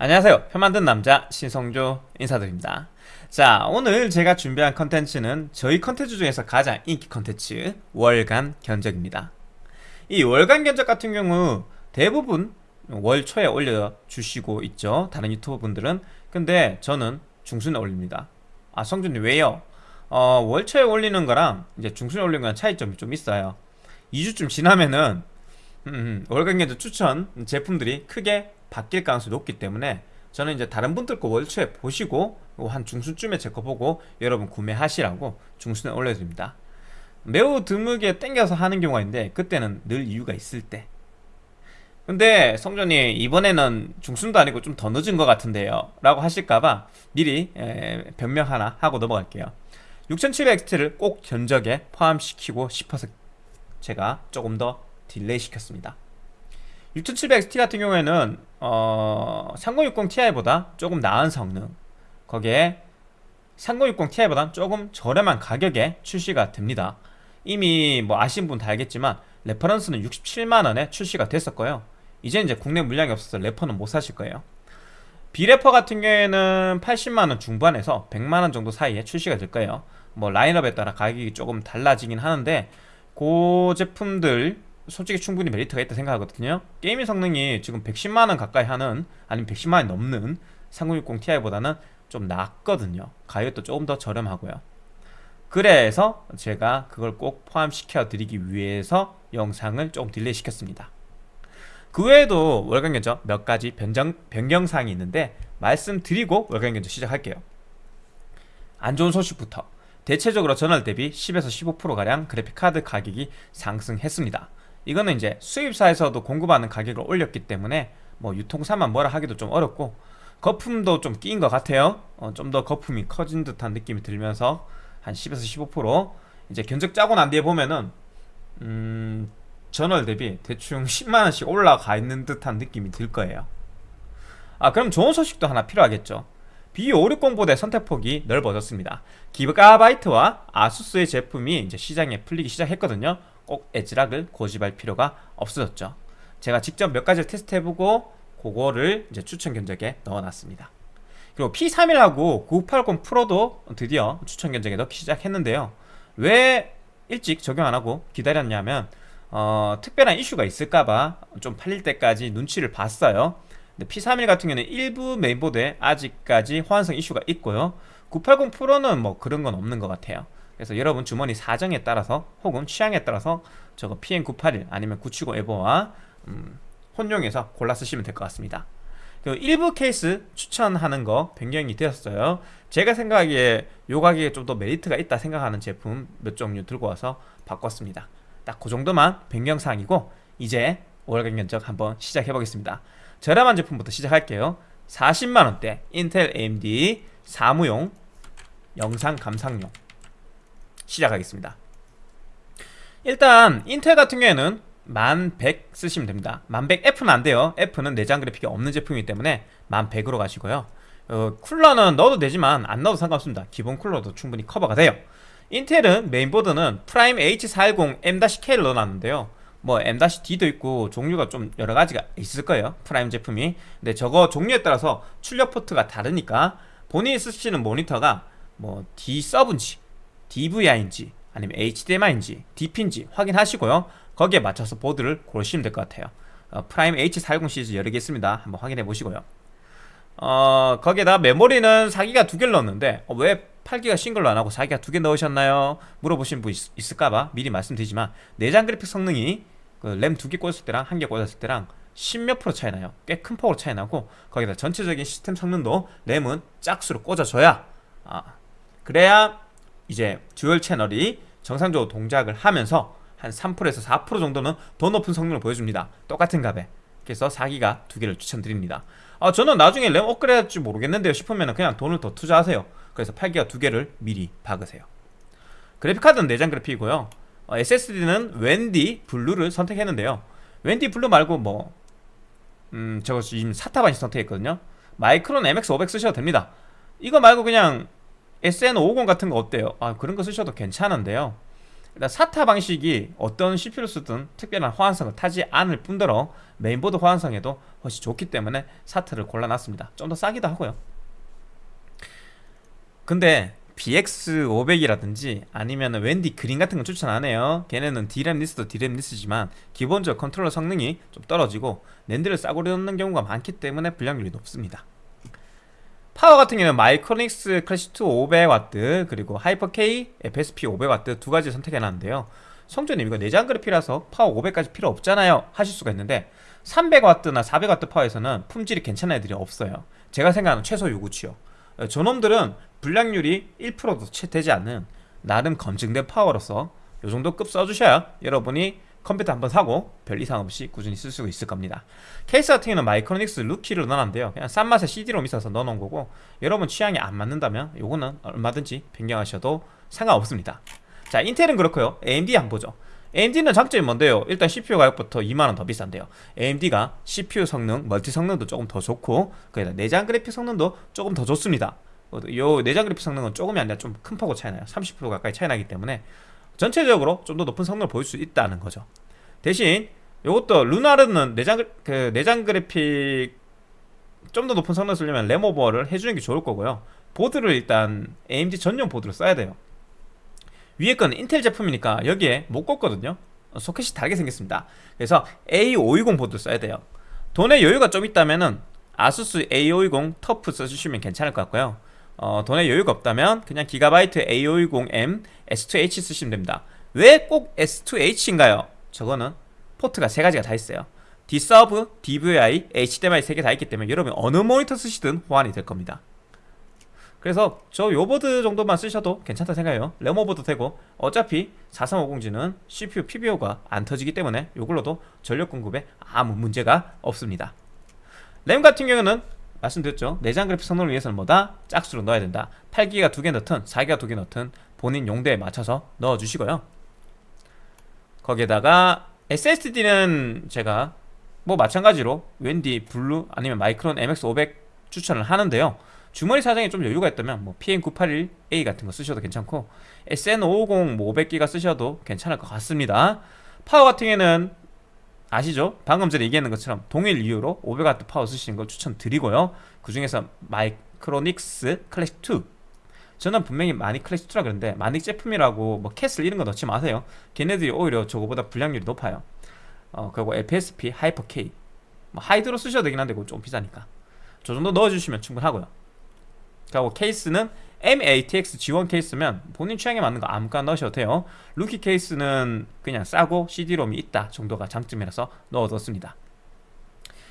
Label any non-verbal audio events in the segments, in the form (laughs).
안녕하세요. 표 만든 남자 신성조 인사드립니다. 자 오늘 제가 준비한 컨텐츠는 저희 컨텐츠 중에서 가장 인기 컨텐츠 월간 견적입니다. 이 월간 견적 같은 경우 대부분 월 초에 올려주시고 있죠. 다른 유튜버 분들은. 근데 저는 중순에 올립니다. 아 성준님 왜요? 어, 월 초에 올리는 거랑 이제 중순에 올리는 거랑 차이점이 좀 있어요. 2주쯤 지나면은 음, 음, 월간 견적 추천 제품들이 크게 바뀔 가능성이 높기 때문에 저는 이제 다른 분들 거 월초에 보시고 한 중순쯤에 제 거 보고 여러분 구매하시라고 중순에 올려드립니다. 매우 드물게 땡겨서 하는 경우가 있는데 그때는 늘 이유가 있을 때. 근데 성전이 이번에는 중순도 아니고 좀 더 늦은 것 같은데요. 라고 하실까봐 미리 에, 변명 하나 하고 넘어갈게요. 6700XT를 꼭 견적에 포함시키고 싶어서 제가 조금 더 delay 시켰습니다. 6700XT 같은 경우에는 어, 3060 Ti보다 조금 나은 성능. 거기에 3060 Ti보다 조금 저렴한 가격에 출시가 됩니다. 이미 뭐 아신 분 다 알겠지만 reference는 67만원에 출시가 됐었고요. 이제 이제 국내 물량이 없어서 레퍼는 못 사실 거예요. 비레퍼 같은 경우에는 80만원 중반에서 100만원 정도 사이에 출시가 될 거예요. 뭐 라인업에 따라 가격이 조금 달라지긴 하는데 그 제품들 솔직히 충분히 메리트가 있다 생각하거든요. gaming 성능이 지금 110만원 가까이 하는 아니면 110만원이 넘는 3060 Ti보다는 좀 낫거든요. 가격도 조금 더 저렴하고요. 그래서 제가 그걸 꼭 포함시켜 드리기 위해서 영상을 좀 delay 시켰습니다. 그 외에도 월간 견적 몇 가지 변경, 변경사항이 있는데 말씀드리고 월간 견적 시작할게요. 안 좋은 소식부터. 대체적으로 전월 대비 10에서 15%가량 그래픽카드 가격이 상승했습니다 이거는 이제 수입사에서도 공급하는 가격을 올렸기 때문에 뭐 유통사만 뭐라 하기도 좀 어렵고 거품도 좀 끼인 것 같아요. 어, 좀 더 거품이 커진 듯한 느낌이 들면서 한 10에서 15% 이제 견적 짜고 난 뒤에 보면은 음, 전월 대비 대충 10만원씩 올라가 있는 듯한 느낌이 들 거예요. 아 그럼 좋은 소식도 하나 필요하겠죠. B560보다의 선택폭이 넓어졌습니다. 기가바이트와 아수스의 제품이 이제 시장에 풀리기 시작했거든요 꼭 에즈락을 고집할 필요가 없어졌죠. 제가 직접 몇 가지를 테스트해보고 그거를 이제 추천 견적에 넣어놨습니다. 그리고 P31하고 9980 프로도 드디어 추천 견적에 넣기 시작했는데요. 왜 일찍 적용 안하고 기다렸냐면 어, 특별한 이슈가 있을까봐 좀 팔릴 때까지 눈치를 봤어요. 근데 P31 같은 경우는 일부 메인보드에 아직까지 호환성 이슈가 있고요. 980 프로는 뭐 그런 건 없는 것 같아요 그래서 여러분 주머니 사정에 따라서 혹은 취향에 따라서 저거 PM981 아니면 970 에버와 음, 혼용해서 골라 쓰시면 될 것 같습니다. 그 일부 케이스 추천하는 거 변경이 되었어요. 제가 생각하기에 요 가격에 좀 더 메리트가 있다 생각하는 제품 몇 종류 들고 와서 바꿨습니다. 딱 그 정도만 변경사항이고 이제 월간 견적 한번 시작해 보겠습니다. 저렴한 제품부터 시작할게요. 40만원대 인텔 AMD 사무용 영상 감상용 시작하겠습니다. 일단 인텔 같은 경우에는 1100 쓰시면 됩니다. 1100 F는 안 돼요. F는 내장 그래픽이 없는 제품이기 때문에 1100으로 가시고요. 어, 쿨러는 넣어도 되지만 안 넣어도 상관없습니다. 기본 쿨러도 충분히 커버가 돼요. 인텔은 메인보드는 프라임 H410 M-K를 넣어놨는데요. 뭐 M-D도 있고 종류가 좀 여러 가지가 있을 거예요. 프라임 제품이. 근데 저거 종류에 따라서 출력 포트가 다르니까 본인이 쓰시는 모니터가 뭐 D-Sub인지 DVI인지 아니면 HDMI인지 DP인지 확인하시고요. 거기에 맞춰서 보드를 고르시면 될 것 같아요. 어, 프라임 H410 시리즈 여러 개 있습니다. 한번 확인해 보시고요. 어, 거기에다 메모리는 4기가 두 개를 넣었는데 어, 왜 8기가 싱글로 안하고 4기가 두 개 넣으셨나요? 물어보신 분 있, 을까봐 미리 말씀드리지만 내장 그래픽 성능이 그 램 두 개 꽂았을 때랑 한 개 꽂았을 때랑 10몇 프로 차이 나요. 꽤 큰 폭으로 차이 나고 거기다 전체적인 시스템 성능도 램은 짝수로 꽂아줘야 아, 그래야 이제 dual channel이 정상적으로 동작을 하면서 한 3%에서 4% 정도는 더 높은 성능을 보여줍니다. 똑같은 값에 그래서 4기가 두 개를 추천드립니다. 아, 저는 나중에 램 업그레이드 할지 모르겠는데요 싶으면 그냥 돈을 더 투자하세요. 그래서 8기가 두 개를 미리 박으세요. 그래픽카드는 내장 그래픽이고요. 어, SSD는 웬디 블루를 선택했는데요. 웬디 블루 말고 뭐 음, 저거 지금 사타반이 선택했거든요. 마이크론 MX500 쓰셔도 됩니다. 이거 말고 그냥 SN550 같은 거 어때요? 아 그런 거 쓰셔도 괜찮은데요. 일단 SATA 방식이 어떤 CPU를 쓰든 특별한 호환성을 타지 않을 뿐더러 메인보드 호환성에도 훨씬 좋기 때문에 SATA를 골라놨습니다. 좀 더 싸기도 하고요. 근데 BX500이라든지 아니면 웬디 그린 같은 건 추천 안 해요. 걔네는 D램 less도 D램 less지만 기본적으로 컨트롤러 성능이 좀 떨어지고 NAND를 싸구려 넣는 경우가 많기 때문에 불량률이 높습니다 파워 같은 경우는 마이크로닉스 클래식2 500W 그리고 하이퍼K FSP 500W 두 가지 선택해놨는데요. 성조님 이거 내장 그래픽이라서 파워 500까지 필요 없잖아요 하실 수가 있는데 300W나 400W 파워에서는 품질이 괜찮은 애들이 없어요. 제가 생각하는 최소 요구치요. 저놈들은 불량률이 1%도 채 되지 않는 나름 검증된 파워로서 요 정도 급 써주셔야 여러분이 컴퓨터 한번 사고 별 이상 없이 꾸준히 쓸 수 있을 겁니다. 케이스 같은 경우는 마이크로닉스 루키를 넣어놨는데요. 그냥 싼 맛에 CD롬 있어서 넣어놓은 거고 여러분 취향이 안 맞는다면 요거는 얼마든지 변경하셔도 상관없습니다. 자 인텔은 그렇고요. AMD 한번 보죠. AMD는 장점이 뭔데요? 일단 CPU 가격부터 2만원 더 비싼데요. AMD가 CPU 성능, 멀티 성능도 조금 더 좋고 그다 내장 그래픽 성능도 조금 더 좋습니다. 요 내장 그래픽 성능은 조금이 아니라 좀 큰 폭으로 차이나요. 30% 가까이 차이나기 때문에 전체적으로 좀 더 높은 성능을 보일 수 있다는 거죠. 대신 요것도 루나르는 내장, 그 내장 그래픽 좀 더 높은 성능 을 쓰려면 램오버를 해주는 게 좋을 거고요. 보드를 일단 AMD 전용 보드를 써야 돼요. 위에 건 인텔 제품이니까 여기에 못 꽂거든요. 소켓이 다르게 생겼습니다. 그래서 A520 보드 써야 돼요. 돈에 여유가 좀 있다면 은 아수스 A520 터프 써주시면 괜찮을 것 같고요 어, 돈에 여유가 없다면 그냥 기가바이트 A520M S2H 쓰시면 됩니다. 왜 꼭 S2H인가요? 저거는 포트가 세 가지가 다 있어요. D-Sub, DVI, HDMI 세 개 다 있기 때문에 여러분 어느 모니터 쓰시든 호환이 될 겁니다. 그래서 저 요 보드 정도만 쓰셔도 괜찮다 생각해요. 램 오버도 되고 어차피 4350G는 CPU PBO가 안 터지기 때문에 요걸로도 전력 공급에 아무 문제가 없습니다. 램 같은 경우는 말씀드렸죠. 내장 그래픽 성능을 위해서는 뭐다? 짝수로 넣어야 된다. 8기가 두 개 넣든 4기가 두 개 넣든 본인 용도에 맞춰서 넣어주시고요. 거기에다가 SSD는 제가 뭐 마찬가지로 웬디, 블루 아니면 마이크론 MX500 추천을 하는데요. 주머니 사정에 좀 여유가 있다면 뭐 PM981A 같은 거 쓰셔도 괜찮고 SN550 뭐 500기가 쓰셔도 괜찮을 것 같습니다. 파워 같은 경우에는 아시죠? 방금 전에 얘기했는 것처럼 동일 이유로 500W 파워 쓰시는 걸 추천드리고요. 그 중에서 마이크로닉스 클래식2 저는 분명히 마닉 클래식2라 그러는데 마닉 제품이라고 뭐 캐슬 이런 거 넣지 마세요. 걔네들이 오히려 저거보다 불량률이 높아요. 어 그리고 FSP 하이퍼K 뭐 하이드로 쓰셔도 되긴 한데 그거 좀 비싸니까. 저 정도 넣어주시면 충분하고요. 그리고 케이스는 M-ATX G1 케이스면 본인 취향에 맞는 거 아무거나 넣으셔도 돼요. 루키 케이스는 그냥 싸고 CD롬이 있다 정도가 장점이라서 넣어뒀습니다.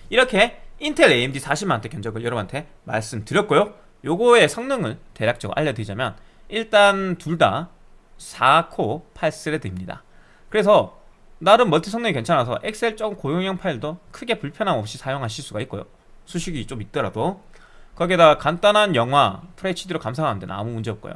이렇게 인텔 AMD 40만원대 견적을 여러분한테 말씀드렸고요. 요거의 성능을 대략적으로 알려드리자면 일단 둘 다 4코 8thread입니다. 그래서 나름 멀티 성능이 괜찮아서 엑셀 좀 고용량 파일도 크게 불편함 없이 사용하실 수가 있고요. 수식이 좀 있더라도 거기에다 간단한 영화 FHD로 감상하는 데는 아무 문제 없고요.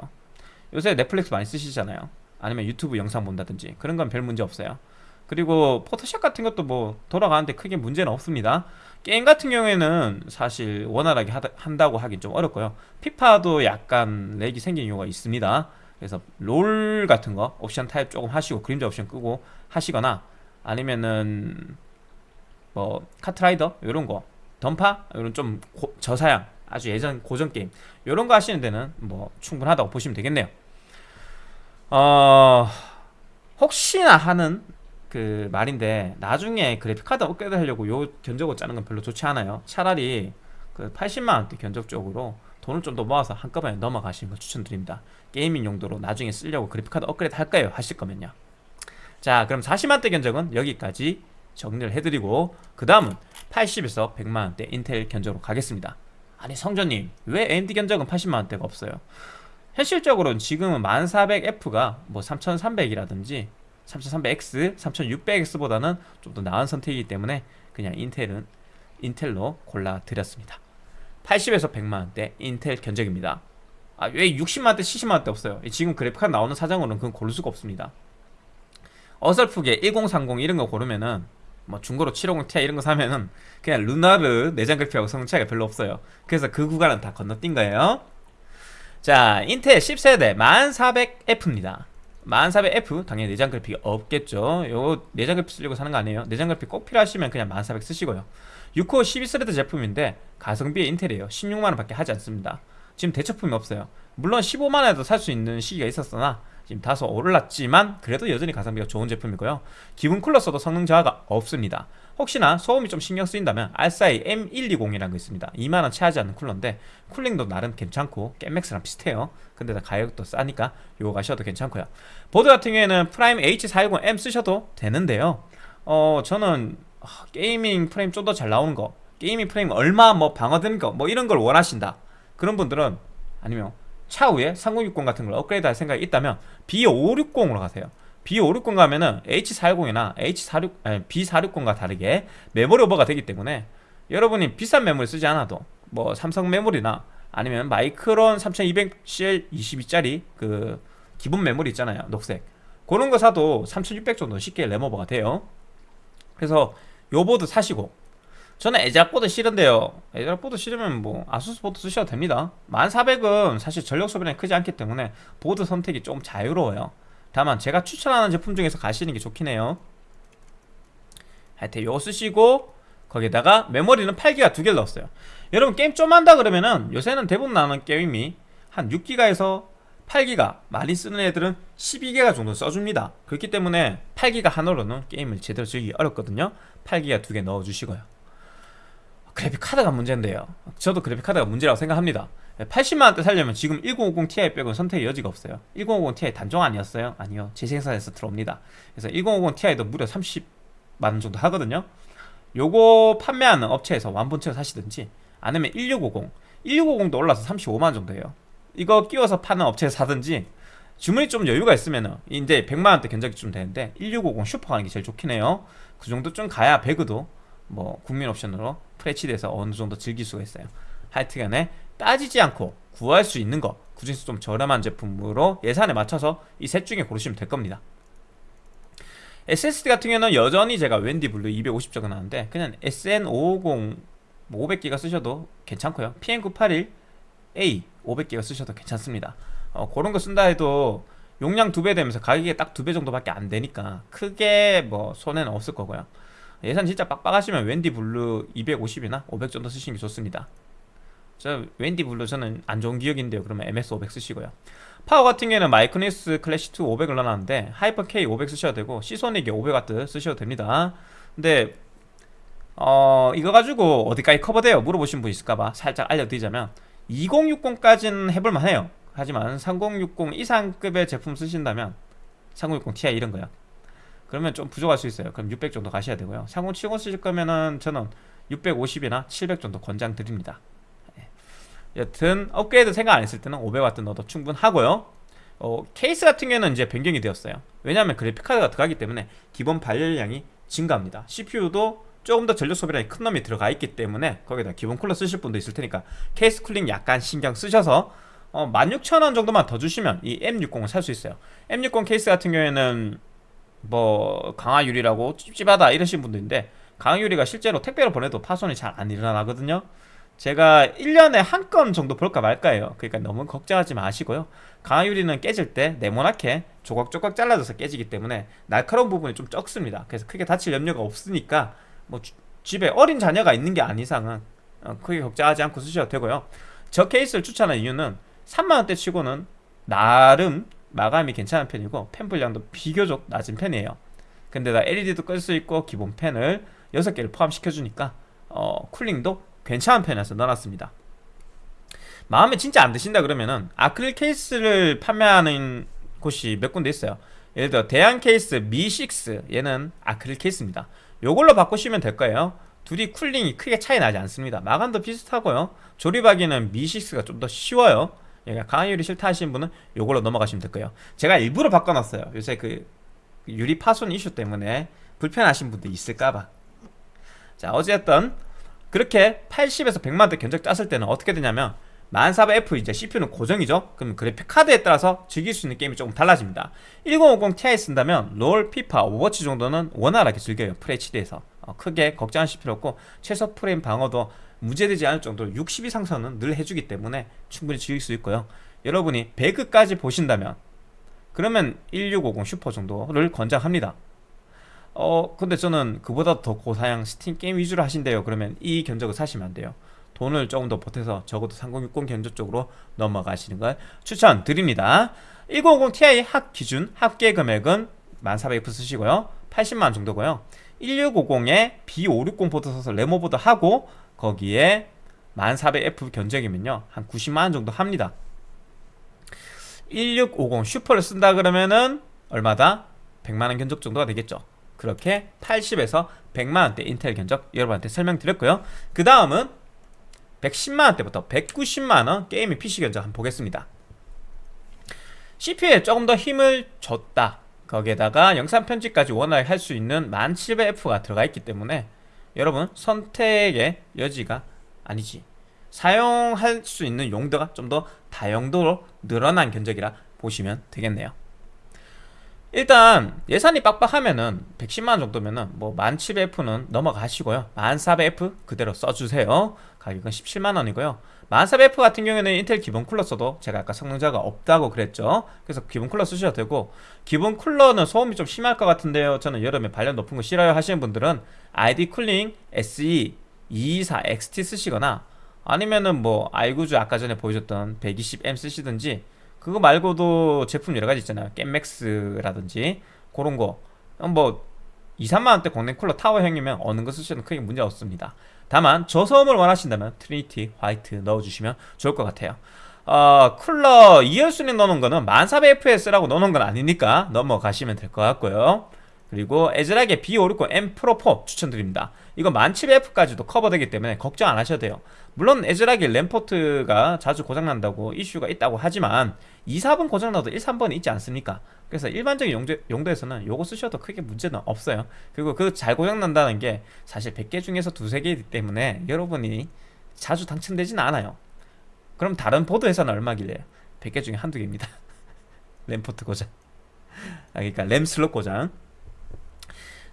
요새 넷플릭스 많이 쓰시잖아요. 아니면 유튜브 영상 본다든지 그런 건 별 문제 없어요. 그리고 포토샵 같은 것도 뭐 돌아가는데 크게 문제는 없습니다. 게임 같은 경우에는 사실 원활하게 하다, 한다고 하긴 좀 어렵고요. 피파도 약간 lag이 생긴 이유가 있습니다. 그래서 롤 같은 거 옵션 타협 조금 하시고 그림자 옵션 끄고 하시거나 아니면은 뭐 카트라이더 이런 거 던파 이런 좀 고, 저사양 아주 예전 고전 게임. 이런 거 하시는 데는 뭐 충분하다고 보시면 되겠네요. 어... 혹시나 하는 그 말인데 나중에 그래픽카드 업그레이드 하려고 요 견적을 짜는 건 별로 좋지 않아요. 차라리 그 80만원대 견적 쪽으로 돈을 좀 더 모아서 한꺼번에 넘어가시는 걸 추천드립니다. gaming 용도로 나중에 쓰려고 그래픽카드 업그레이드 할까요? 하실 거면요. 자 그럼 40만대 견적은 여기까지 정리를 해드리고 그 다음은 80에서 100만원대 인텔 견적으로 가겠습니다 아니 성전님 왜 AMD 견적은 80만원대가 없어요? 현실적으로는 지금은 1400F가 뭐 3300이라든지 3300X, 3600X보다는 좀 더 나은 선택이기 때문에 그냥 인텔은 인텔로 골라드렸습니다. 80에서 100만원대 인텔 견적입니다. 아, 왜 60만원대, 70만원대 없어요? 지금 그래픽카드 나오는 사정으로는 그건 고를 수가 없습니다. 어설프게 1030 이런 거 고르면은 뭐 중고로 750ti 이런 거 사면은 그냥 르누아르 내장 그래픽하고 성능 차이가 별로 없어요. 그래서 그 구간은 다 건너뛴 거예요. 자 인텔 10세대 1400F입니다. 1400F 당연히 내장 그래픽이 없겠죠. 요 내장 그래픽 쓰려고 사는 거 아니에요. 내장 그래픽 꼭 필요하시면 그냥 1400 쓰시고요. 6코어 12thread 제품인데 가성비의 인텔이에요. 16만원 밖에 하지 않습니다 지금 대체품이 없어요. 물론 15만원에도 살 수 있는 시기가 있었으나 지금 다소 올랐지만 그래도 여전히 가성비가 좋은 제품이고요. 기본 쿨러 써도 성능 저하가 없습니다. 혹시나 소음이 좀 신경 쓰인다면 알싸이 M120이라는 거 있습니다. 2만원 채 하지 않는 쿨러인데 쿨링도 나름 괜찮고 겜맥스랑 비슷해요. 근데 가격도 싸니까 요거 가셔도 괜찮고요. 보드 같은 경우에는 프라임 H410M 쓰셔도 되는데요. 어 저는 아, gaming 프레임 좀 더 잘 나오는 거 gaming 프레임 얼마 뭐 방어되는 거 뭐 이런 걸 원하신다 그런 분들은 아니면 차후에 3060 같은 걸 업그레이드 할 생각이 있다면 B560으로 가세요. B560 가면은 H410이나 H46, 아니, B460과 다르게 메모리 오버가 되기 때문에 여러분이 비싼 메모리 쓰지 않아도 뭐 삼성 메모리나 아니면 마이크론 3200CL22짜리 그 기본 메모리 있잖아요. 녹색. 그런 거 사도 3600 정도 쉽게 램오버가 돼요. 그래서 요 보드 사시고 저는 애즈락 보드 싫은데요. 애즈락 보드 싫으면 뭐 아수스 보드 쓰셔도 됩니다. 1400은 사실 전력 소비량이 크지 않기 때문에 보드 선택이 좀 자유로워요. 다만 제가 추천하는 제품 중에서 가시는 게 좋긴 해요. 하여튼 요거 쓰시고 거기다가 메모리는 8기가 두 개를 넣었어요. 여러분 게임 좀 한다 그러면은 요새는 대부분 나오는 게임이 한 6기가에서 8기가 많이 쓰는 애들은 12기가 정도 써줍니다. 그렇기 때문에 8기가 하나로는 게임을 제대로 즐기기 어렵거든요. 8기가 두 개 넣어주시고요 그래픽 카드가 문제인데요. 저도 그래픽 카드가 문제라고 생각합니다. 80만원대 살려면 지금 1050 Ti 빼고는 선택의 여지가 없어요. 1050 Ti 단종 아니었어요? 아니요. 재생산해서 들어옵니다. 그래서 1050 Ti도 무려 30만원 정도 하거든요. 요거 판매하는 업체에서 완본체로 사시든지 아니면 1650 1650도 올라서 35만원 정도예요. 이거 끼워서 파는 업체에서 사든지 주문이 좀 여유가 있으면 이제 100만원대 견적이 좀 되는데 1650 슈퍼 가는 게 제일 좋긴 해요. 그 정도 좀 가야 배그도 뭐 국민 옵션으로 FHD에서 어느 정도 즐길 수가 있어요. 하여튼간에 따지지 않고 구할 수 있는 거 그중에서 좀 저렴한 제품으로 예산에 맞춰서 이 셋 중에 고르시면 될 겁니다. SSD 같은 경우는 여전히 제가 웬디 블루 250 적어놨는데 그냥 SN550 500기가 쓰셔도 괜찮고요. PM981A 500기가 쓰셔도 괜찮습니다. 어, 그런 거 쓴다 해도 용량 두 배 되면서 가격이 딱 두 배 정도밖에 안 되니까 크게 뭐 손해는 없을 거고요 예산 진짜 빡빡하시면 웬디 블루 250이나 500 정도 쓰시는 게 좋습니다. 저 웬디 블루 저는 안 좋은 기억인데요. 그러면 MS 500 쓰시고요. 파워 같은 경우에는 마이크로닉스 클래식 2 500을 넣어놨는데 하이퍼 K 500 쓰셔도 되고 시소닉이 500W 쓰셔도 됩니다. 근데 어 이거 가지고 어디까지 커버돼요? 물어보신 분 있을까봐 살짝 알려드리자면 2060까지는 해볼만 해요. 하지만 3060 이상급의 제품 쓰신다면 3060 Ti 이런 거요 그러면 좀 부족할 수 있어요. 그럼 600 정도 가셔야 되고요. 3070 쓰실 거면은 저는 650이나 700 정도 권장 드립니다. 여튼 업그레이드 생각 안 했을 때는 500W 넣어도 충분하고요. 어, 케이스 같은 경우는 이제 변경이 되었어요. 왜냐하면 그래픽카드가 들어가기 때문에 기본 발열량이 증가합니다. CPU도 조금 더 전력 소비량이 큰 놈이 들어가 있기 때문에 거기다 기본 쿨러 쓰실 분도 있을 테니까 케이스 쿨링 약간 신경 쓰셔서 어, 16,000원 정도만 더 주시면 이 M60을 살 수 있어요. M60 케이스 같은 경우에는 뭐 강화유리라고 찝찝하다 이러신 분도 있는데 강화유리가 실제로 택배로 보내도 파손이 잘 안 일어나거든요. 제가 1년에 한 건 정도 볼까 말까요? 그러니까 너무 걱정하지 마시고요. 강화유리는 깨질 때 네모나게 조각조각 잘라져서 깨지기 때문에 날카로운 부분이 좀 적습니다. 그래서 크게 다칠 염려가 없으니까 뭐 주, 집에 어린 자녀가 있는 게 아닌 이상은 어, 크게 걱정하지 않고 쓰셔도 되고요. 저 케이스를 추천한 이유는 3만원대 치고는 나름 마감이 괜찮은 편이고 펜 분량도 비교적 낮은 편이에요. 근데 나 LED도 끌 수 있고 기본 펜을 6개를 포함시켜주니까 어, 쿨링도 괜찮은 편이라서 넣어놨습니다. 마음에 진짜 안 드신다 그러면은 아크릴 케이스를 판매하는 곳이 몇 군데 있어요. 예를 들어 대양 케이스 미6 얘는 아크릴 케이스입니다. 요걸로 바꾸시면 될 거예요. 둘이 쿨링이 크게 차이 나지 않습니다. 마감도 비슷하고요. 조립하기는 미6가 좀 더 쉬워요 그러니까 강화 유리 싫다 하시는 분은 요걸로 넘어가시면 될 거예요. 제가 일부러 바꿔놨어요. 요새 그 유리 파손 이슈 때문에 불편하신 분도 있을까봐. 자 어쨌든 그렇게 80에서 100만원대 견적 짰을 때는 어떻게 되냐면 1400F 이제 CPU는 고정이죠. 그럼 그래픽 카드에 따라서 즐길 수 있는 게임이 조금 달라집니다. 1050 Ti 쓴다면 롤, 피파, 오버워치 정도는 원활하게 즐겨요. FHD에서. 어, 크게 걱정하실 필요 없고 최소 프레임 방어도 문제되지 않을 정도로 60 이상선은 늘 해주기 때문에 충분히 즐길 수 있고요. 여러분이 배그까지 보신다면 그러면 1650 슈퍼 정도를 권장합니다. 어 근데 저는 그보다 더 고사양 스팀 게임 위주로 하신대요. 그러면 이 견적을 사시면 안 돼요. 돈을 조금 더 보태서 적어도 3060 견적 쪽으로 넘어가시는 걸 추천드립니다. 1050 Ti 합 기준 합계 금액은 1400F 쓰시고요. 80만원 정도고요. 1650에 B560 보드 써서 램오버도 하고 거기에 1400F 견적이면요 한 90만원 정도 합니다. 1650 슈퍼를 쓴다 그러면은 얼마다? 100만원 견적 정도가 되겠죠. 그렇게 80에서 100만원대 인텔 견적 여러분한테 설명드렸고요. 그 다음은 110만원대부터 190만원 게이밍 PC 견적 한번 보겠습니다. CPU에 조금 더 힘을 줬다. 거기에다가 영상 편집까지 원활하게 할수 있는 1700F가 들어가 있기 때문에 여러분 선택의 여지가 아니지. 사용할 수 있는 용도가 좀 더 다용도로 늘어난 견적이라 보시면 되겠네요. 일단 예산이 빡빡하면은 110만원 정도면은 뭐 1700F는 넘어가시고요. 1400F 그대로 써주세요. 가격은 17만원이고요 1400F 같은 경우에는 인텔 기본 쿨러 써도 제가 아까 성능 저하가 없다고 그랬죠. 그래서 기본 쿨러 쓰셔도 되고 기본 쿨러는 소음이 좀 심할 것 같은데요. 저는 여름에 발열 높은 거 싫어요 하시는 분들은 ID 쿨링 SE 224 XT 쓰시거나 아니면은 뭐 아이구즈 아까 전에 보여줬던 120M 쓰시든지 그거 말고도 제품 여러 가지 있잖아요. 겜맥스라든지 그런 거뭐 2, 3만원대 공랭 쿨러 타워형이면 어느 거 쓰셔도 크게 문제 없습니다 다만 저소음을 원하신다면 Trinity White 넣어주시면 좋을 것 같아요. 어, 쿨러 2열순위 넣는 거는 1400fps라고 넣는 건 아니니까 넘어가시면 될 것 같고요. 그리고 ASRock의 B560M Pro4 추천드립니다 이거 1700F까지도 커버되기 때문에 걱정 안 하셔도 돼요. 물론 ASRock이 램포트가 자주 고장난다고 이슈가 있다고 하지만 2, 4번 고장나도 1, 3번이 있지 않습니까? 그래서 일반적인 용도, 용도에서는 요거 쓰셔도 크게 문제는 없어요. 그리고 그 잘 고장난다는 게 사실 100개 중에서 두세 개이기 때문에 여러분이 자주 당첨되진 않아요. 그럼 다른 보드 회사는 얼마길래 100개 중에 한두 개입니다. (laughs) 램포트 고장. 아, 그러니까 램 슬롯 고장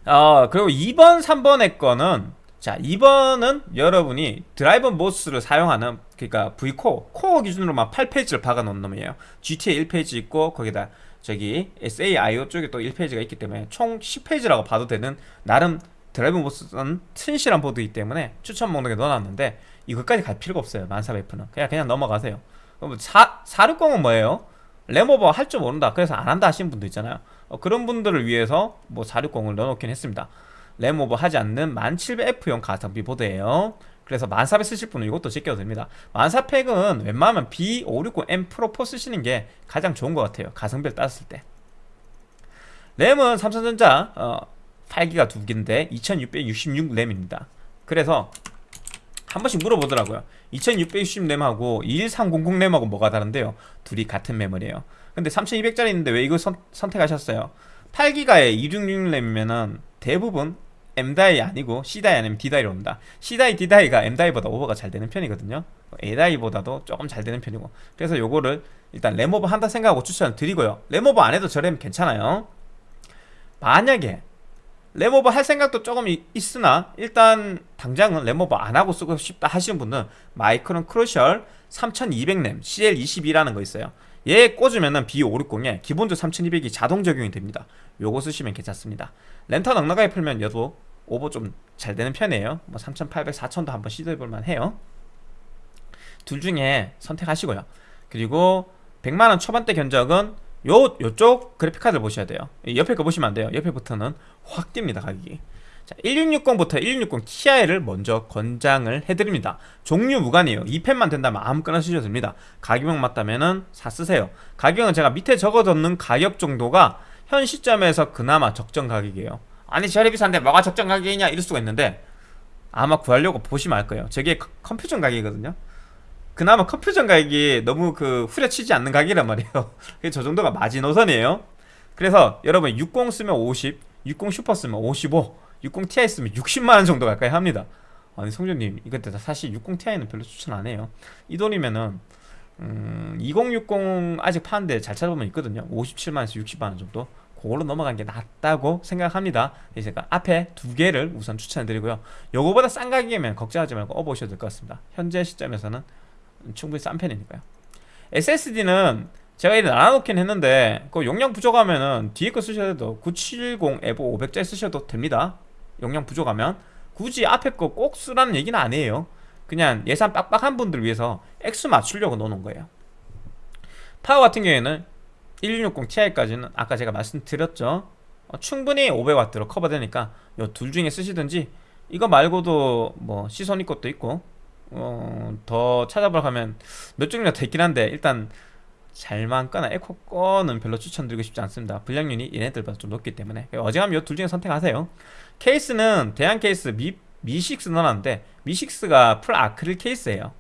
어, 그리고 2번, 3번의 거는 자 2번은 여러분이 Dr.MOS를 사용하는 그러니까 V코어 코어 기준으로만 8phase를 박아 놓은 놈이에요. GT가 1phase 있고 거기다 저기 SAIO 쪽에 또 1페이지가 있기 때문에 총 10페이지라고 봐도 되는 나름 드라이버 모스는 튼실한 보드이기 때문에 추천 목록에 넣어놨는데 이것까지 갈 필요가 없어요 1400F는 그냥 그냥 넘어가세요. 그럼 4, 460은 뭐예요? 램오버 할 줄 모른다. 그래서 안 한다 하시는 분도 있잖아요 어, 그런 분들을 위해서 뭐 460을 넣어놓긴 했습니다. 램오버 하지 않는 1700F용 가성비 보드예요. 그래서 1400 쓰실 분은 이것도 제껴도 됩니다. 1400은 웬만하면 B560M 프로 4 쓰시는 게 가장 좋은 것 같아요. 가성비를 따졌을 때. 램은 삼성전자 어, 8기가 두 개인데 2666 램입니다. 그래서 한 번씩 물어보더라고요. 2660 램하고 21300 램하고 뭐가 다른데요? 둘이 같은 메모리예요 근데 3200짜리 있는데 왜 이거 선, 선택하셨어요? 8기가에 266 램이면은 대부분 M다이 아니고 C다이 아니면 D다이로 옵니다. C다이, D다이가 M다이보다 오버가 잘 되는 편이거든요. A다이보다도 조금 잘 되는 편이고. 그래서 요거를 일단 램오버 한다 생각하고 추천을 드리고요. 램오버 안 해도 저 램 괜찮아요. 만약에 램오버 할 생각도 조금 있으나 일단 당장은 램오버 안 하고 쓰고 싶다 하시는 분은 Micron Crucial 3200램 CL22라는 거 있어요 얘 꽂으면은 B560에 기본적 3200이 자동 적용이 됩니다. 요거 쓰시면 괜찮습니다. 램타 넉넉하게 풀면 얘도 오버 좀 잘 되는 편이에요. 뭐 3800, 4000도 한번 시도해볼만 해요. 둘 중에 선택하시고요. 그리고 100만원 초반대 견적은 요, 요쪽 그래픽카드를 보셔야 돼요. 옆에 거 보시면 안 돼요. 옆에부터는 확 뜁니다 가격이 자, 1660부터 1660 Ti를 먼저 권장을 해드립니다. 종류 무관이에요. 2펜만 된다면 아무거나 쓰셔도 됩니다. 가격만 맞다면 사 쓰세요. 가격은 제가 밑에 적어뒀는 가격 정도가 현 시점에서 그나마 적정 가격이에요. 아니 저리 비싼데 뭐가 적정 가격이냐 이럴 수가 있는데 아마 구하려고 보시면 알 거예요. 저게 컴퓨전 가격이거든요. 그나마 컴퓨전 가격이 너무 그 후려치지 않는 가격이란 말이에요. (laughs) 저 정도가 마지노선이에요. 그래서 여러분 60 쓰면 50 60 슈퍼 쓰면 55 60 Ti 쓰면 60만원 정도 가까이 합니다. 아니 성준님 이거 사실 60 Ti는 별로 추천 안 해요. 이 돈이면은 음, 2060 아직 파는데 잘 찾아보면 있거든요. 57만원에서 60만원 정도? 그걸로 넘어간 게 낫다고 생각합니다. 제가 앞에 두 개를 우선 추천해드리고요. 요거보다 싼 가격이면 걱정하지 말고 업어보셔도 될 것 같습니다. 현재 시점에서는 충분히 싼 편이니까요. SSD는 제가 이렇게 나눠놓긴 했는데 그 용량 부족하면은 뒤에 거 쓰셔도 돼도 970 에보 500짜리 쓰셔도 됩니다 용량 부족하면 굳이 앞에 거 꼭 쓰라는 얘기는 아니에요. 그냥 예산 빡빡한 분들 위해서 액수 맞추려고 넣어놓은 거예요. 파워 같은 경우에는 1660 Ti까지는 아까 제가 말씀드렸죠. 어, 충분히 500W로 커버되니까 요둘 중에 쓰시든지 이거 말고도 뭐 Seasonic 것도 있고 어, 더 찾아보러 가면 몇 종류가 더 있긴 한데 일단 잘만 거나 앱코 거는 별로 추천드리고 싶지 않습니다. 불량률이 얘네들보다 좀 높기 때문에. 어지간하면 이 둘 중에 선택하세요 케이스는 대양 케이스 미, 미6 넣어놨는데 미6가 풀 아크릴 케이스예요.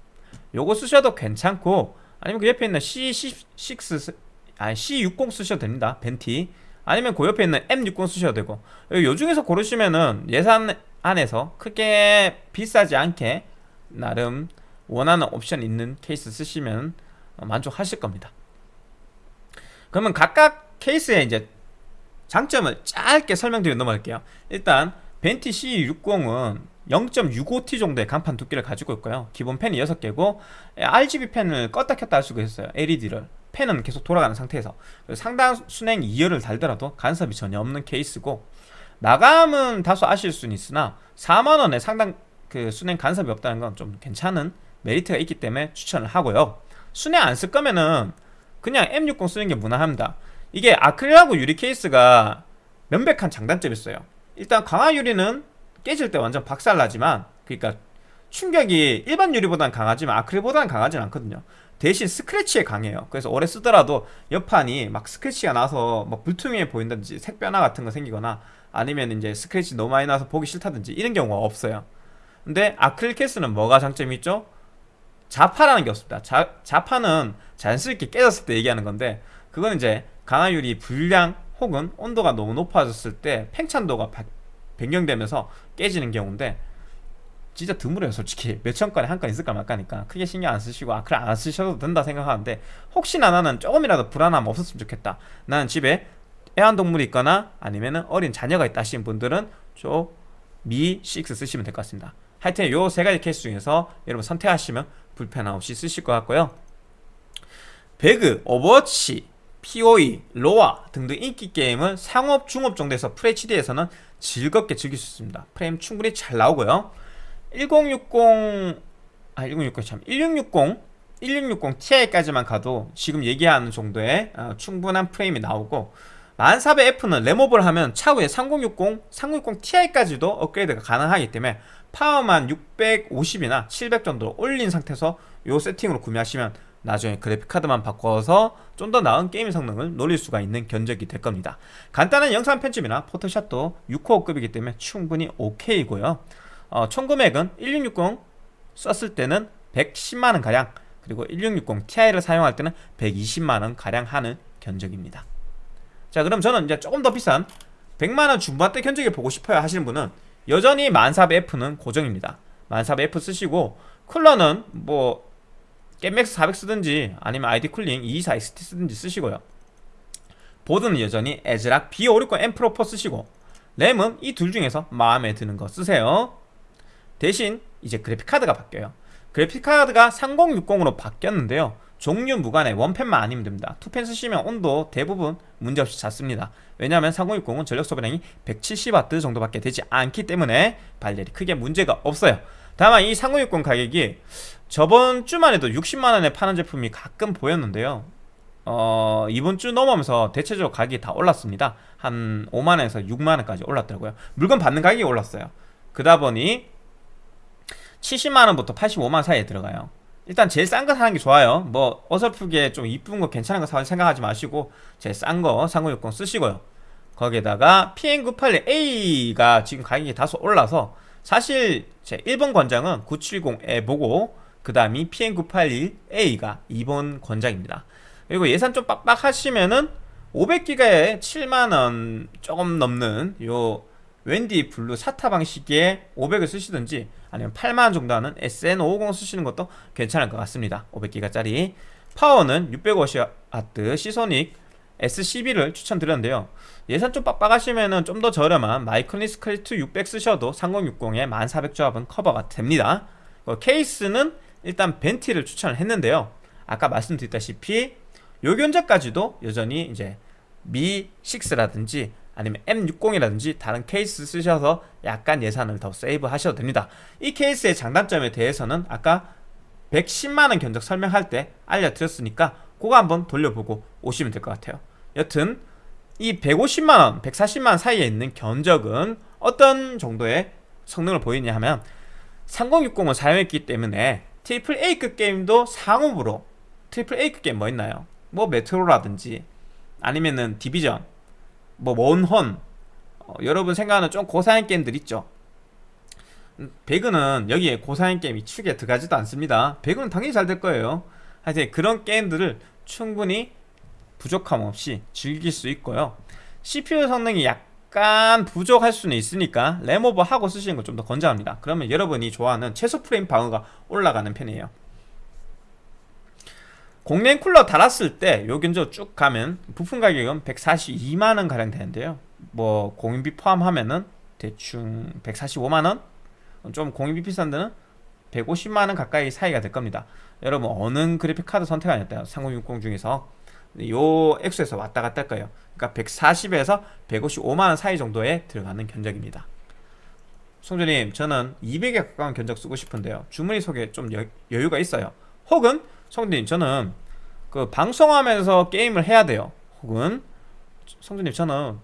요거 쓰셔도 괜찮고 아니면 그 옆에 있는 C6 아니 C60 쓰셔도 됩니다. 벤티. 아니면 그 옆에 있는 M60 쓰셔도 되고. 요 중에서 고르시면은 예산 안에서 크게 비싸지 않게 나름 원하는 옵션 있는 케이스 쓰시면 만족하실 겁니다. 그러면 각각 케이스의 이제 장점을 짧게 설명드리고 넘어갈게요. 일단 벤티 C60은 0.65T 정도의 간판 두께를 가지고 있고요. 기본 펜이 6개고 RGB 펜을 껐다 켰다 할 수가 있어요. LED를. 펜은 계속 돌아가는 상태에서. 상당 순행 2열을 달더라도 간섭이 전혀 없는 케이스고 마감은 다소 아실 수는 있으나 4만원에 상당 그 순행 간섭이 없다는 건 좀 괜찮은 메리트가 있기 때문에 추천을 하고요. 순행 안 쓸 거면은 그냥 M60 쓰는 게 무난합니다 이게 아크릴하고 유리 케이스가 명백한 장단점이 있어요. 일단 강화 유리는 깨질 때 완전 박살나지만 그러니까 충격이 일반 유리보다는 강하지만 아크릴보다는 강하진 않거든요. 대신 스크래치에 강해요. 그래서 오래 쓰더라도 옆판이 막 스크래치가 나서 막 불투명해 보인다든지 색변화 같은 거 생기거나 아니면 이제 스크래치 너무 많이 나서 보기 싫다든지 이런 경우가 없어요. 근데 아크릴 케이스는 뭐가 장점이 있죠? 자파라는 게 없습니다. 자, 자파는 자연스럽게 깨졌을 때 얘기하는 건데 그건 이제 강화유리 불량 혹은 온도가 너무 높아졌을 때 팽창도가 변경되면서 깨지는 경우인데 진짜 드물어요 솔직히. 몇천 건에 한 건 있을까 말까니까. 크게 신경 안 쓰시고 아 그래 안 쓰셔도 된다 생각하는데 혹시나 나는 조금이라도 불안함 없었으면 좋겠다. 나는 집에 애완동물이 있거나 아니면 어린 자녀가 있다 하시는 분들은 저미6 쓰시면 될 것 같습니다. 하여튼 요 세 가지 케이스 중에서 여러분 선택하시면 불편함 없이 쓰실 것 같고요. 배그, 오버워치, POE, 로아 등등 인기 게임은 상옵, 중옵 정도에서 FHD에서는 즐겁게 즐길 수 있습니다. 프레임 충분히 잘 나오고요. 1060 아, 1060, 참, 1660, 1660 Ti까지만 가도 지금 얘기하는 정도의 어, 충분한 프레임이 나오고 1400F는 램오버를 하면 차후에 3060, 3060 Ti까지도 업그레이드가 가능하기 때문에 파워만 650이나 700 정도로 올린 상태에서 이 세팅으로 구매하시면 나중에 그래픽카드만 바꿔서 좀 더 나은 게임 성능을 노릴 수가 있는 견적이 될 겁니다. 간단한 영상 편집이나 포토샵도 6코어급이기 때문에 충분히 오케이고요. 어, 총 금액은 1660 썼을 때는 110만원 가량 그리고 1660 Ti를 사용할 때는 120만원 가량 하는 견적입니다. 자 그럼 저는 이제 조금 더 비싼 100만원 중반대 견적을 보고 싶어요 하시는 분은 여전히 1400F는 고정입니다. 1400F 쓰시고 쿨러는 뭐 GAMEMAX 400 쓰든지 아니면 ID-COOLING 224XT 쓰든지 쓰시고요. 보드는 여전히 ASRock B560 M Pro 4 쓰시고 램은 이 둘 중에서 마음에 드는 거 쓰세요. 대신 이제 그래픽카드가 바뀌어요. 그래픽카드가 3060으로 바뀌었는데요. 종류 무관에 원팬만 아니면 됩니다. 투팬 쓰시면 온도 대부분 문제없이 잡습니다. 왜냐하면 3060은 전력 소비량이 170W 정도밖에 되지 않기 때문에 발열이 크게 문제가 없어요 다만 이 3060 가격이 저번 주만 해도 60만원에 파는 제품이 가끔 보였는데요. 어, 이번 주 넘어오면서 대체적으로 가격이 다 올랐습니다. 한 5만원에서 6만원까지 올랐더라고요. 물건 받는 가격이 올랐어요. 그러다 보니 70만원부터 85만원 사이에 들어가요. 일단 제일 싼 거 사는 게 좋아요. 뭐 어설프게 좀 이쁜 거 괜찮은 거 생각하지 마시고 제일 싼 거 3060 쓰시고요. 거기에다가 PN981A가 지금 가격이 다소 올라서 사실 제 1번 권장은 970 EVO고 그 다음이 PN981A가 2번 권장입니다. 그리고 예산 좀 빡빡하시면은 500기가에 7만원 조금 넘는 요 WD Blue SATA 방식의 500을 쓰시든지 아니면 8만원 정도 하는 SN550 쓰시는 것도 괜찮을 것 같습니다. 500기가짜리. 파워는 650W Seasonic SCB를 추천드렸는데요. 예산 좀 빡빡하시면 좀 더 저렴한 마이크로닉스 클래시2 600 쓰셔도 3060에 1400 조합은 커버가 됩니다. 케이스는 일단 벤티를 추천을 했는데요. 아까 말씀드렸다시피 요 견적까지도 여전히 이제 미6라든지 아니면 M60이라든지 다른 케이스 쓰셔서 약간 예산을 더 세이브 하셔도 됩니다. 이 케이스의 장단점에 대해서는 아까 110만원 견적 설명할 때 알려드렸으니까 그거 한번 돌려보고 오시면 될 것 같아요 여튼 이 150만원, 140만원 사이에 있는 견적은 어떤 정도의 성능을 보이냐 하면 3060을 사용했기 때문에 트리플 A급 게임도 상옵으로 트리플 A급 게임 뭐 있나요? 뭐 메트로라든지 아니면은 디비전 뭐 몬헌 어, 여러분 생각하는 좀 고사양 게임들 있죠? 배그는 여기에 고사양 게임이 축에 들어가지도 않습니다. 배그는 당연히 잘 될 거예요. 하여튼 그런 게임들을 충분히 부족함 없이 즐길 수 있고요. CPU 성능이 약간 부족할 수는 있으니까 램오버 하고 쓰시는 걸 좀 더 권장합니다. 그러면 여러분이 좋아하는 최소 프레임 방어가 올라가는 편이에요. 공랭 쿨러 달았을 때 요견조 쭉 가면 부품 가격은 142만원 가량 되는데요. 뭐 공인비 포함하면은 대충 145만원? 좀 공인비 비싼 데는 150만원 가까이 사이가 될 겁니다. 여러분 어느 그래픽 카드 선택하냐요 3060 중에서 요 액수에서 왔다 갔다 할 거예요. 그러니까 140에서 155만원 사이 정도에 들어가는 견적입니다. 송주님 저는 200에 가까운 견적 쓰고 싶은데요. 주문이 속에 좀 여, 여유가 있어요. 혹은 성준님 저는 그 방송하면서 게임을 해야 돼요. 혹은 성준님 저는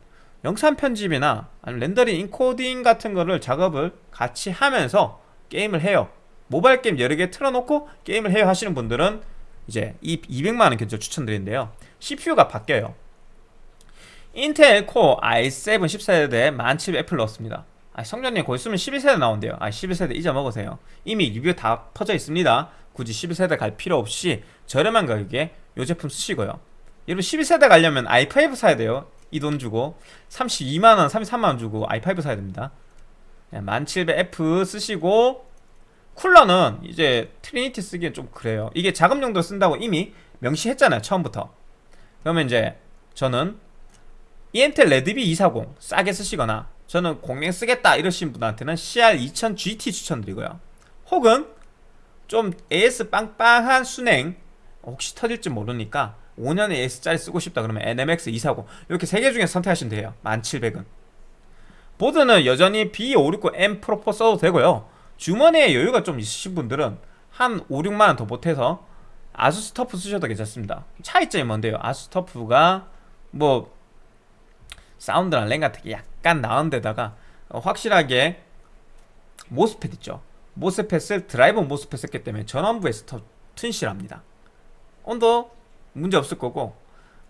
영상 편집이나 아니면 렌더링 인코딩 같은 거를 작업을 같이 하면서 게임을 해요. 모바일 게임 여러 개 틀어놓고 게임을 해요 하시는 분들은 이제 이 200만원 견적 추천드리는데요 CPU가 바뀌어요. Intel Core i7 10세대 1700F를 넣었습니다. 아, 성준님 곧 있으면 12세대 나온대요. 아 12세대 잊어먹으세요. 이미 리뷰 다 퍼져 있습니다. 굳이 12세대 갈 필요 없이 저렴한 가격에 이 제품 쓰시고요. 여러분 12세대 가려면 i5 사야 돼요. 이 돈 주고 32만원 33만원 주고 i5 사야 됩니다. 1700F 쓰시고 쿨러는 이제 Trinity 쓰기엔 좀 그래요. 이게 작업용도 쓴다고 이미 명시했잖아요 처음부터. 그러면 이제 저는 이엠텍 레드빗 240 싸게 쓰시거나 저는 공랭 쓰겠다 이러신 분한테는 CR2000 GT 추천드리고요. 혹은 좀 AS 빵빵한 순행 혹시 터질지 모르니까 5년 AS짜리 쓰고 싶다 그러면 NMX 240 이렇게 세 개 중에 선택하시면 돼요. 1700은. 보드는 여전히 B569M 프로포 써도 되고요 주머니에 여유가 좀 있으신 분들은 한 5, 6만원 더 보태서 아수스 터프 쓰셔도 괜찮습니다. 차이점이 뭔데요? 아수스 터프가 뭐 사운드랑 랭 같은 게 약간 나은 데다가 확실하게 모스펫 있죠? 모스펫을 드라이버 모스펫 썼기 때문에 전원부에서 더 튼실합니다. 온도 문제 없을 거고.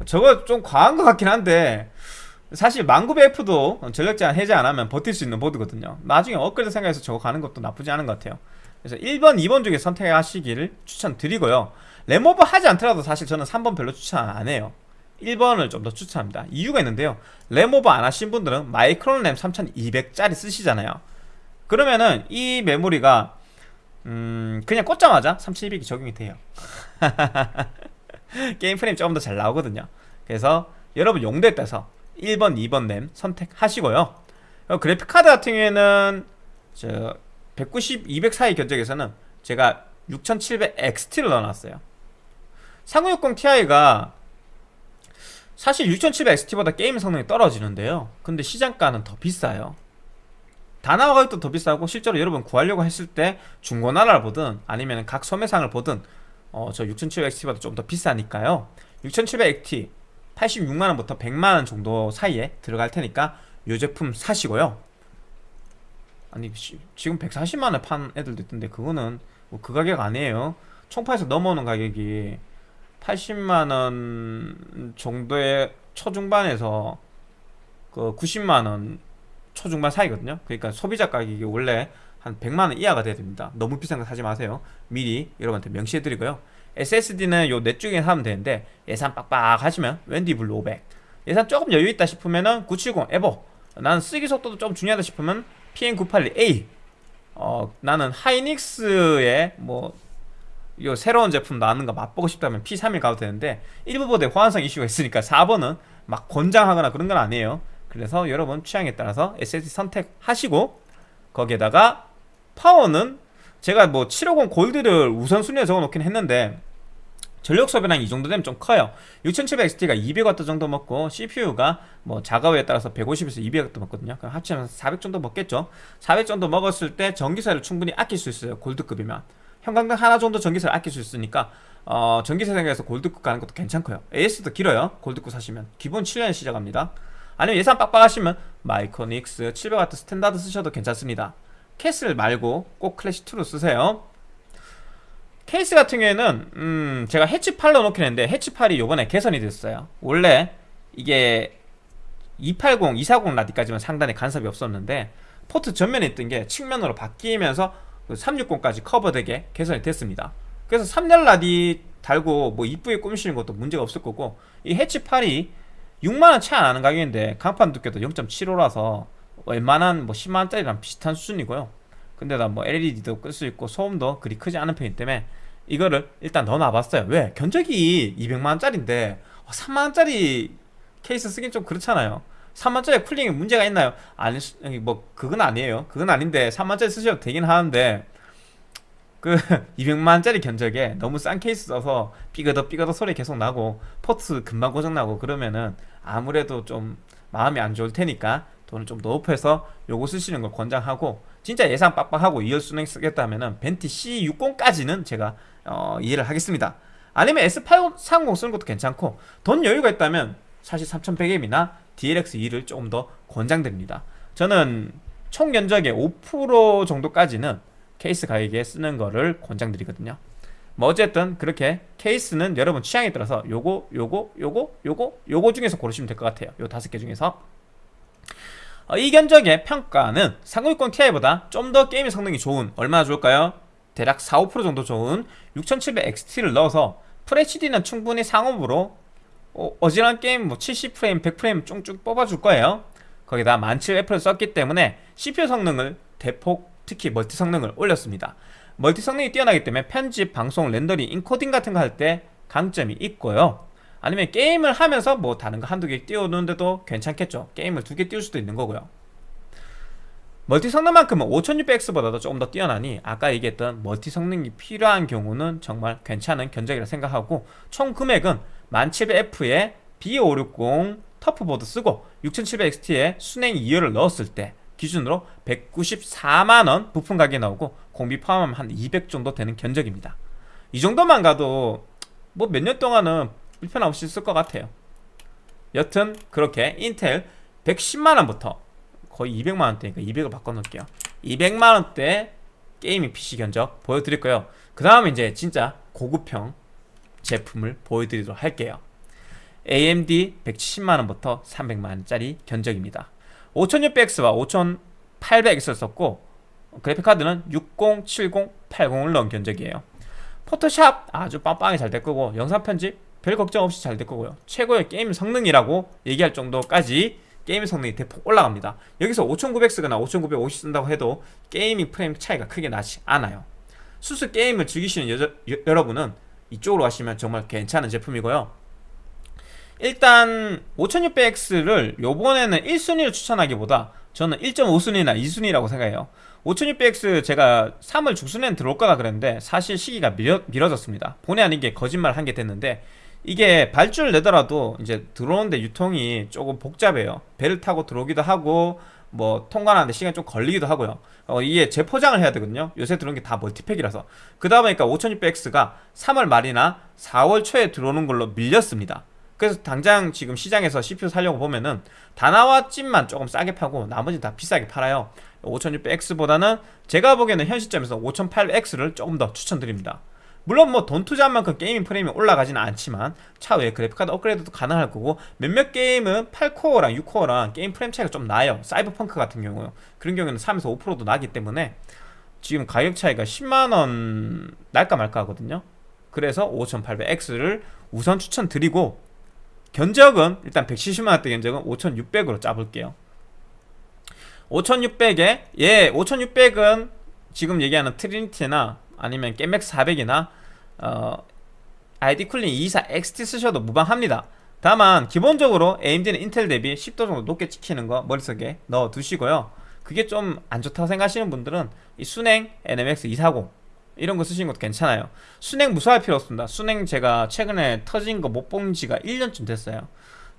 저거 좀 과한 것 같긴 한데 사실 1900F도 전력 제한 해제 안 하면 버틸 수 있는 보드거든요. 나중에 업그레이드 생각해서 저거 가는 것도 나쁘지 않은 것 같아요. 그래서 1번, 2번 중에 선택하시기를 추천드리고요. 램오버 하지 않더라도 사실 저는 3번 별로 추천 안 해요. 1번을 좀 더 추천합니다. 이유가 있는데요. 램오버 안 하신 분들은 마이크론 램 3200짜리 쓰시잖아요. 그러면은 이 메모리가 음 그냥 꽂자마자 3200이 적용이 돼요. (laughs) 게임 프레임 조금 더 잘 나오거든요. 그래서 여러분 용도에 따라서 1번, 2번 램 선택하시고요. 어, 그래픽카드 같은 경우에는 저 190, 200 사이 견적에서는 제가 6700XT를 넣어놨어요. 3060 Ti가 사실 6700XT보다 게임 성능이 떨어지는데요. 근데 시장가는 더 비싸요. 다 나와 가격도 더 비싸고 실제로 여러분 구하려고 했을 때 중고나라를 보든 아니면 각 소매상을 보든 어, 저 6700XT보다 좀 더 비싸니까요. 6700XT 86만원부터 100만원 정도 사이에 들어갈 테니까 이 제품 사시고요. 아니 지금 140만원에 판 애들도 있던데 그거는 뭐 그 가격 아니에요. 총파에서 넘어오는 가격이 80만원 정도의 초중반에서 그 90만원 초중반 사이거든요. 그러니까 소비자 가격이 원래 한 100만원 이하가 돼야 됩니다. 너무 비싼 거 사지 마세요. 미리 여러분한테 명시해 드리고요 SSD는 요 넷 중에 사면 되는데 예산 빡빡 하시면 웬디블루 500 예산 조금 여유 있다 싶으면은 970 에버. 나는 쓰기 속도도 좀 중요하다 싶으면 PM981A 어 나는 하이닉스의 뭐 요 새로운 제품 나오는 거 맛보고 싶다면 P31 가도 되는데 1부보드에 호환성 이슈가 있으니까 4번은 막 권장하거나 그런 건 아니에요. 그래서 여러분 취향에 따라서 SSD 선택하시고 거기에다가 파워는 제가 뭐 750 골드를 우선순위에 적어놓긴 했는데 전력 소비량 이 정도 되면 좀 커요. 6700XT가 200W 정도 먹고 CPU가 뭐 자가우에 따라서 150에서 200W 먹거든요. 그럼 합치면 400 정도 먹겠죠? 400 정도 먹었을 때 전기세를 충분히 아낄 수 있어요 골드급이면. 형광등 하나 정도 전기세를 아낄 수 있으니까 어, 전기세 생각해서 골드급 가는 것도 괜찮고요. AS도 길어요 골드급 사시면. 기본 7년에 시작합니다. 아니면 예산 빡빡하시면 마이크로닉스 700W standard 쓰셔도 괜찮습니다. 캐슬론 말고 꼭 클래시2로 쓰세요 케이스 같은 경우에는 음 제가 해치팔로 놓긴 했는데 해치팔이 요번에 개선이 됐어요. 원래 이게 280, 240 라디까지만 상단에 간섭이 없었는데 포트 전면에 있던 게 측면으로 바뀌면서 360까지 그 커버되게 개선이 됐습니다. 그래서 3열 라디 달고 뭐 이쁘게 꾸미시는 것도 문제가 없을 거고 이 해치팔이 6만원 차이 안 나는 가격인데 강판 두께도 0.75라서 웬만한 뭐 10만원짜리랑 비슷한 수준이고요 근데다 뭐 LED도 끌 수 있고 소음도 그리 크지 않은 편이기 때문에 이거를 일단 넣어놔봤어요 왜? 견적이 200만원짜리인데 3만원짜리 어, 케이스 쓰긴 좀 그렇잖아요 3만원짜리 cooling에 문제가 있나요? 아니 뭐 그건 아니에요 그건 아닌데 3만원짜리 쓰셔도 되긴 하는데 그 (laughs) 200만원짜리 견적에 너무 싼 케이스 써서 삐그덕 삐그덕 소리 계속 나고 포트 금방 고장나고 그러면은 아무래도 좀 마음이 안 좋을 테니까 돈을 좀 높여서 요거 쓰시는 걸 권장하고 진짜 예산 빡빡하고 2열 수냉 쓰겠다면은 벤티 C60까지는 제가 어, 이해를 하겠습니다. 아니면 S830 쓰는 것도 괜찮고 돈 여유가 있다면 사실 3100M이나 DLX2를 조금 더 권장드립니다. 저는 총 견적의 5% 정도까지는 케이스 가격에 쓰는 거를 권장드리거든요. 뭐 어쨌든 그렇게 케이스는 여러분 취향에 따라서 요거 요거 요거 요거 요거 중에서 고르시면 될 것 같아요. 요 다섯 개 중에서. 어, 이 견적의 평가는 3060 Ti보다 좀 더 게임의 성능이 좋은 얼마나 좋을까요? 대략 4, 5% 정도 좋은 6700XT를 넣어서 FHD는 충분히 상옵으로 어, 지간한 게임 뭐 70프레임, 100프레임 쭉쭉 뽑아줄 거예요. 거기다 1700F를 썼기 때문에 CPU 성능을 대폭 특히 멀티 성능을 올렸습니다. 멀티 성능이 뛰어나기 때문에 편집, 방송, 렌더링, 인코딩 같은 거 할 때 강점이 있고요 아니면 게임을 하면서 뭐 다른 거 한두 개 띄워놓는데도 괜찮겠죠. 게임을 두 개 띄울 수도 있는 거고요. 멀티 성능만큼은 5600X보다도 조금 더 뛰어나니 아까 얘기했던 멀티 성능이 필요한 경우는 정말 괜찮은 견적이라 생각하고 총 금액은 1700F에 B560 터프보드 쓰고 6700XT에 순행 2열을 넣었을 때 기준으로 194만원 부품 가격이 나오고 공비 포함하면 한 200 정도 되는 견적입니다. 이 정도만 가도 뭐 몇 년 동안은 불편 없이 쓸 것 같아요. 여튼 그렇게 인텔 110만원부터 거의 200만원대니까 200을 바꿔놓을게요. 200만원대 게이밍 PC 견적 보여드릴 거예요? 그 다음에 이제 진짜 고급형 제품을 보여드리도록 할게요. AMD 170만원부터 300만원짜리 견적입니다. 5600X와 5800X를 썼고 그래픽카드는 60, 70, 80을 넣은 견적이에요. 포토샵 아주 빵빵히 잘 될 거고 영상 편집 별 걱정 없이 잘 될 거고요. 최고의 게임 성능이라고 얘기할 정도까지 게임 성능이 대폭 올라갑니다. 여기서 5900 쓰거나 5950 쓴다고 해도 gaming 프레임 차이가 크게 나지 않아요. 순수 게임을 즐기시는 여자, 여, 여러분은 이쪽으로 가시면 정말 괜찮은 제품이고요. 일단 5600X를 요번에는 1순위를 추천하기보다 저는 1.5순위나 2순위라고 생각해요. 5600X 제가 3월 중순에는 들어올 거라 그랬는데 사실 시기가 미뤄, 미뤄 졌습니다. 본의 아니게 거짓말 한 게 됐는데 이게 발주를 내더라도 이제 들어오는데 유통이 조금 복잡해요. 배를 타고 들어오기도 하고 뭐 통관하는데 시간이 좀 걸리기도 하고요. 어, 이게 재포장을 해야 되거든요. 요새 들어온 게 다 멀티팩이라서. 그러다 보니까 5600X가 3월 말이나 4월 초에 들어오는 걸로 밀렸습니다. 그래서 당장 지금 시장에서 CPU 살려고 보면은 다나와 찜만 조금 싸게 파고 나머지 다 비싸게 팔아요. 5600X보다는 제가 보기에는 현 시점에서 5800X를 조금 더 추천드립니다 물론 뭐 돈 투자한 만큼 gaming 프레임이 올라가지는 않지만 차후에 그래픽카드 업그레이드도 가능할 거고 몇몇 게임은 8코어랑 6코어랑 게임 프레임 차이가 좀 나요. 사이버펑크 같은 경우 그런 경우에는 3에서 5%도 나기 때문에 지금 가격 차이가 10만원 날까 말까 하거든요. 그래서 5800X를 우선 추천드리고 견적은 일단 170만원대 견적은 5600으로 짜볼게요. 5600에 예 5600은 지금 얘기하는 트리니티나 아니면 깨맥스 400이나 어, ID-COOLING 224 XT 쓰셔도 무방합니다. 다만 기본적으로 AMD는 인텔 대비 10도 정도 높게 찍히는 거 머릿속에 넣어 두시고요. 그게 좀 안 좋다고 생각하시는 분들은 이 수냉 NMX 240 이런 거 쓰시는 것도 괜찮아요. 수냉 무서워할 필요 없습니다. 수냉 제가 최근에 터진 거 못 본 지가 1년쯤 됐어요.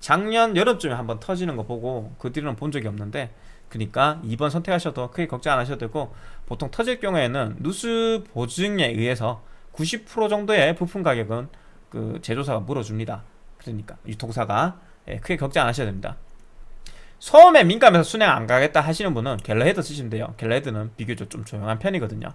작년 여름쯤에 한번 터지는 거 보고 그 뒤로는 본 적이 없는데 그러니까 2번 선택하셔도 크게 걱정 안 하셔도 되고 보통 터질 경우에는 누수 보증에 의해서 90% 정도의 부품 가격은 그 제조사가 물어줍니다. 그러니까 유통사가 예, 크게 걱정 안 하셔야 됩니다. 소음에 민감해서 수냉 안 가겠다 하시는 분은 갤러해드 쓰시면 돼요. 갤러해드는 비교적 좀 조용한 편이거든요.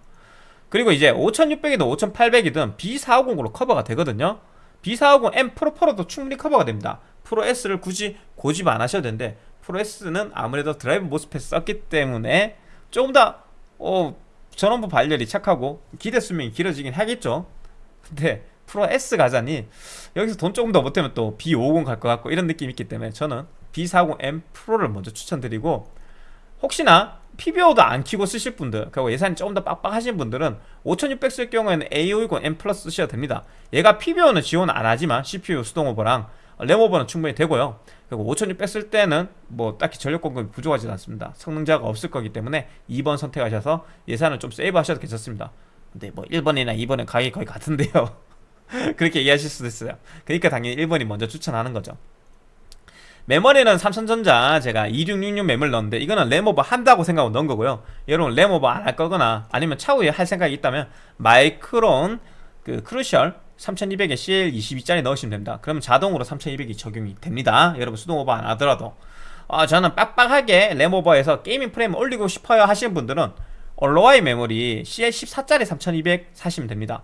그리고 이제 5600이든 5800이든 B450으로 커버가 되거든요. B450M 프로 프로도 충분히 커버가 됩니다. 프로 S를 굳이 고집 안 하셔도 되는데 프로 S는 아무래도 drive MOSFET 썼기 때문에 조금 더 어, 전원부 발열이 착하고 기대 수명이 길어지긴 하겠죠. 근데 프로 S 가자니 여기서 돈 조금 더 보태면 또 B50 갈 것 같고 이런 느낌이 있기 때문에 저는 B40M 프로를 먼저 추천드리고 혹시나 PBO도 안 키고 쓰실 분들 그리고 예산이 조금 더 빡빡하신 분들은 5600 쓸 경우에는 A520 M 플러스 쓰셔도 됩니다. 얘가 PBO는 지원 안 하지만 CPU 수동 오버랑 램오버는 충분히 되고요. 그리고 5600쓸 때는 뭐 딱히 전력 공급이 부족하지 않습니다. 성능자가 없을 거기 때문에 2번 선택하셔서 예산을 좀 세이브 하셔도 괜찮습니다. 근데 뭐 1번이나 2번은 가격이 거의 같은데요. (laughs) 그렇게 이해하실 수도 있어요. 그러니까 당연히 1번이 먼저 추천하는 거죠. 메모리는 삼성전자 제가 2666 메모리 넣었는데 이거는 램오버 한다고 생각하고 넣은 거고요. 여러분 램오버 안 할 거거나 아니면 차후에 할 생각이 있다면 마이크론 그 크루셜 3200에 CL22짜리 넣으시면 됩니다. 그러면 자동으로 3200이 적용이 됩니다. 여러분 수동 오버 안 하더라도. 아, 저는 빡빡하게 램 오버에서 gaming 프레임 올리고 싶어요 하시는 분들은 얼로와이 메모리 CL14짜리 3200 사시면 됩니다.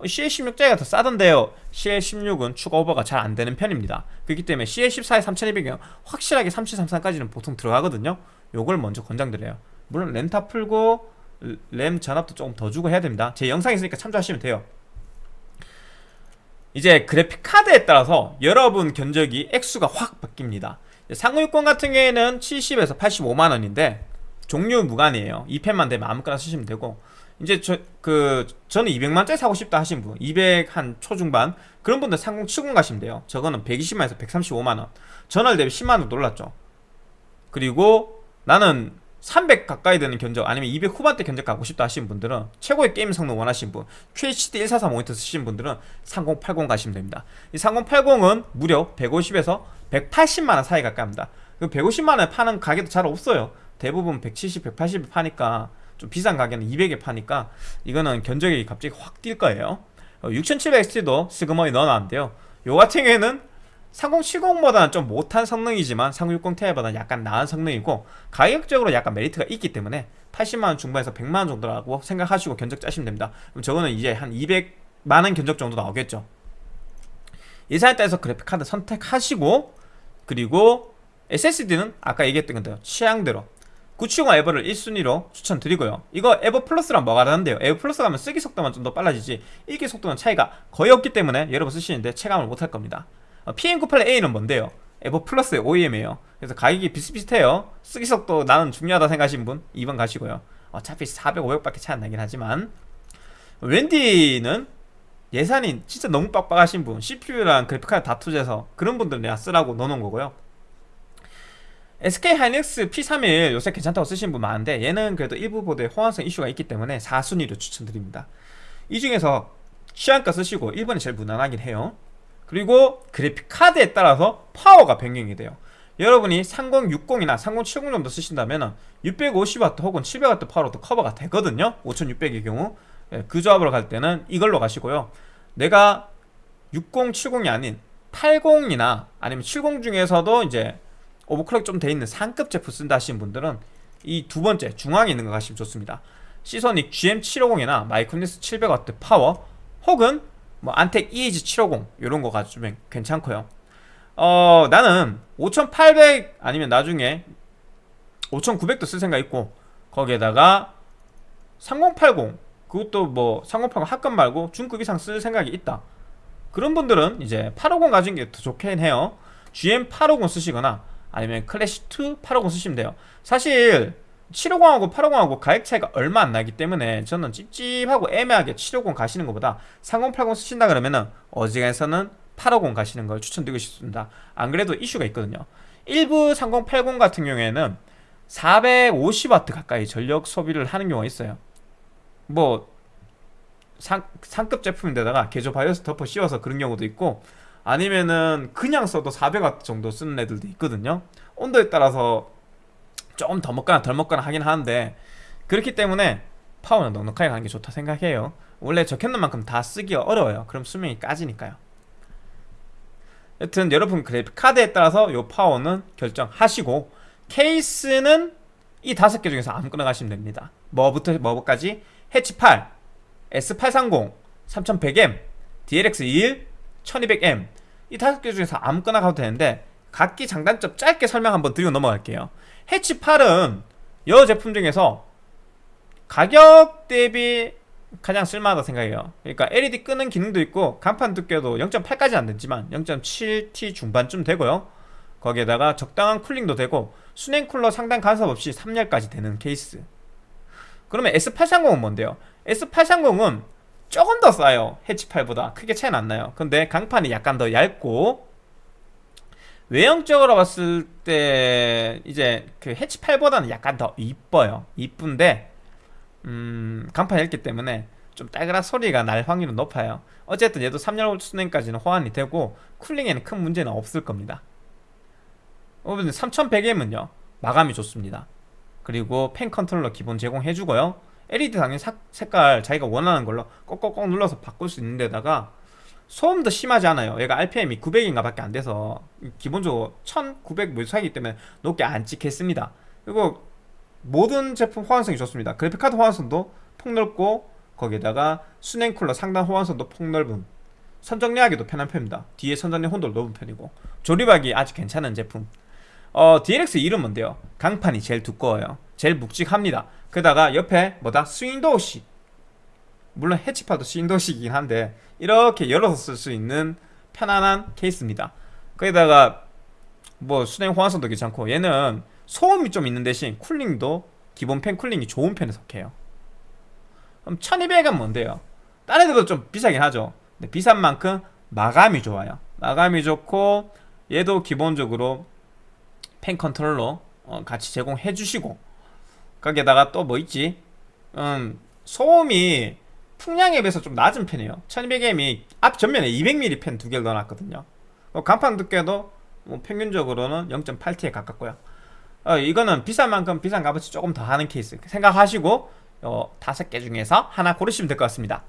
CL16짜리가 더 싸던데요. CL16은 추가 오버가 잘 안되는 편입니다. 그렇기 때문에 CL14에 3200이면 확실하게 3733까지는 보통 들어가거든요. 요걸 먼저 권장드려요. 물론 램타 풀고 램 전압도 조금 더 주고 해야 됩니다. 제 영상 있으니까 참조하시면 돼요 이제 그래픽 카드에 따라서 여러분 견적이 액수가 확 바뀝니다 상호육권 같은 경우에는 70에서 85만원인데 종류 무관이에요 2펜만 되면 아무거나 쓰시면 되고 이제 저 그 저는 200만짜리 사고 싶다 하신 분, 200 한 초중반 그런 분들 3070 가시면 돼요. 저거는 120만에서 135만 원. 전월 대비 10만 원 놀랐죠. 그리고 나는 300 가까이 되는 견적 아니면 200 후반대 견적 가고 싶다 하시는 분들은 최고의 게임 성능 원하시는 분 QHD 144 모니터 쓰시는 분들은 3080 가시면 됩니다. 이 3080은 무려 150에서 180만원 사이 가까이 합니다. 150만원에 그 파는 가게도 잘 없어요. 대부분 170, 180에 파니까 좀 비싼 가게는 200에 파니까 이거는 견적이 갑자기 확 뛸 거예요. 6700XT도 어, 스그머니 넣어놨는데요. 요 같은 경우에는 3070보다는 좀 못한 성능이지만 3060 Ti보다는 약간 나은 성능이고 가격적으로 약간 메리트가 있기 때문에 80만원 중반에서 100만원 정도라고 생각하시고 견적 짜시면 됩니다. 그럼 저거는 이제 한 200만원 견적 정도 나오겠죠. 예산에 따라서 그래픽카드 선택하시고 그리고 SSD는 아까 얘기했던 건데요 취향대로 970 EVO를 1순위로 추천드리고요. 이거 EVO 플러스랑 뭐가 다른데요? EVO 플러스 가면 쓰기 속도만 좀 더 빨라지지 읽기 속도는 차이가 거의 없기 때문에 여러분 쓰시는데 체감을 못할 겁니다. 어, PM98A는 뭔데요? 에버 플러스의 OEM이에요. 그래서 가격이 비슷비슷해요. 쓰기 속도 나는 중요하다 생각하시는 분 2번 가시고요. 어차피 400, 500밖에 차이 안 나긴 하지만. 웬디는 예산이 진짜 너무 빡빡하신 분 CPU랑 그래픽카드 다 투자해서 그런 분들 내가 쓰라고 넣어놓은 거고요. SK 하이닉스 P31 요새 괜찮다고 쓰시는 분 많은데 얘는 그래도 일부 보드에 호환성 이슈가 있기 때문에 4순위로 추천드립니다. 이 중에서 취향가 쓰시고 1번이 제일 무난하긴 해요 그리고 그래픽 카드에 따라서 파워가 변경이 돼요. 여러분이 3060이나 3070 정도 쓰신다면 650W 혹은 700W 파워로도 커버가 되거든요. 5600의 경우. 예, 그 조합으로 갈 때는 이걸로 가시고요. 내가 60, 70이 아닌 80이나 아니면 70 중에서도 이제 오버클럭 좀 돼 있는 상급 제품 쓴다 하시는 분들은 이 두 번째 중앙에 있는 거 가시면 좋습니다. 시소닉 GM750이나 마이크로닉스 700W 파워 혹은 뭐 안텍 EH750 이런 거 가지면 괜찮고요. 어 나는 5800 아니면 나중에 5900도 쓸 생각 있고 거기에다가 3080 그것도 뭐 3080 합급 말고 중급 이상 쓸 생각이 있다. 그런 분들은 이제 850 가진 게 더 좋긴 해요. GM850 쓰시거나 아니면 클래시2 850 쓰시면 돼요. 사실 750하고 850하고 가격 차이가 얼마 안 나기 때문에 저는 찝찝하고 애매하게 750 가시는 것보다 3080 쓰신다 그러면은 어지간해서는 850 가시는 걸 추천드리고 싶습니다. 안 그래도 이슈가 있거든요. 일부 3080 같은 경우에는 450W 가까이 전력 소비를 하는 경우가 있어요. 뭐 상, 상급 제품인데다가 개조 바이오스 덮어 씌워서 그런 경우도 있고 아니면은 그냥 써도 400W 정도 쓰는 애들도 있거든요. 온도에 따라서 조금 더 먹거나 덜 먹거나 하긴 하는데 그렇기 때문에 파워는 넉넉하게 가는 게 좋다 생각해요. 원래 적혀있는 만큼 다 쓰기가 어려워요. 그럼 수명이 까지니까요. 여튼 여러분 그래픽 카드에 따라서 요 파워는 결정하시고 케이스는 이 다섯 개 중에서 아무거나 가시면 됩니다. 뭐부터 뭐까지? 해치 8 S830 3100M DLX21 1200M 이 다섯 개 중에서 아무거나 가도 되는데 각기 장단점 짧게 설명 한번 드리고 넘어갈게요 해치 8은 여 제품 중에서 가격 대비 가장 쓸만하다 생각해요. 그러니까 LED 끄는 기능도 있고 간판 두께도 0.8까지 안 되지만 0.7T 중반쯤 되고요. 거기에다가 적당한 쿨링도 되고 수냉 쿨러 상단 간섭 없이 3열까지 되는 케이스. 그러면 S830은 뭔데요? S830은 조금 더 싸요. 해치 8보다 크게 차이는 안 나요. 근데 강판이 약간 더 얇고 외형적으로 봤을 때 이제 그 해치 8보다는 약간 더 이뻐요. 이쁜데 음 강판이 얇기 때문에 좀 딸그락 소리가 날 확률은 높아요. 어쨌든 얘도 3열 수냉까지는 호환이 되고 쿨링에는 큰 문제는 없을 겁니다. 어, 3100M은요 마감이 좋습니다. 그리고 팬 컨트롤러 기본 제공해주고요. LED 당연히 사, 색깔 자기가 원하는 걸로 꼭꼭꼭 눌러서 바꿀 수 있는 데다가 소음도 심하지 않아요. 얘가 RPM이 900인가 밖에 안 돼서 기본적으로 1900뭐 사이기 때문에 높게 안 찍혔습니다. 그리고 모든 제품 호환성이 좋습니다. 그래픽카드 호환성도 폭넓고 거기에다가 수냉 쿨러 상단 호환성도 폭넓은 선정리하기도 편한 편입니다. 뒤에 선정리 홀도 높은 편이고. 조립하기 아주 괜찮은 제품. 어, DLX 이름 뭔데요? 강판이 제일 두꺼워요. 제일 묵직합니다. 게다가 옆에 뭐다? swing door식 물론 해치파도 swing door식이긴 한데 이렇게 열어서 쓸 수 있는 편안한 케이스입니다. 거기다가 뭐 수냉 호환성도 괜찮고 얘는 소음이 좀 있는 대신 cooling도 기본 팬 cooling이 좋은 편에 속해요. 그럼 1200은 뭔데요? 다른 애들도 좀 비싸긴 하죠. 근데 비싼 만큼 마감이 좋아요. 마감이 좋고 얘도 기본적으로 팬 컨트롤러 어, 같이 제공해 주시고 거기에다가 또 뭐 있지? 음, 소음이 풍량에 비해서 좀 낮은 편이에요. 1200M이 앞 전면에 200mm 팬 두 개를 넣어놨거든요. 어, 강판 두께도 뭐 평균적으로는 0.8T에 가깝고요. 어, 이거는 비싼 만큼 비싼 값어치 조금 더 하는 케이스 생각하시고 어, 다섯 개 중에서 하나 고르시면 될 것 같습니다.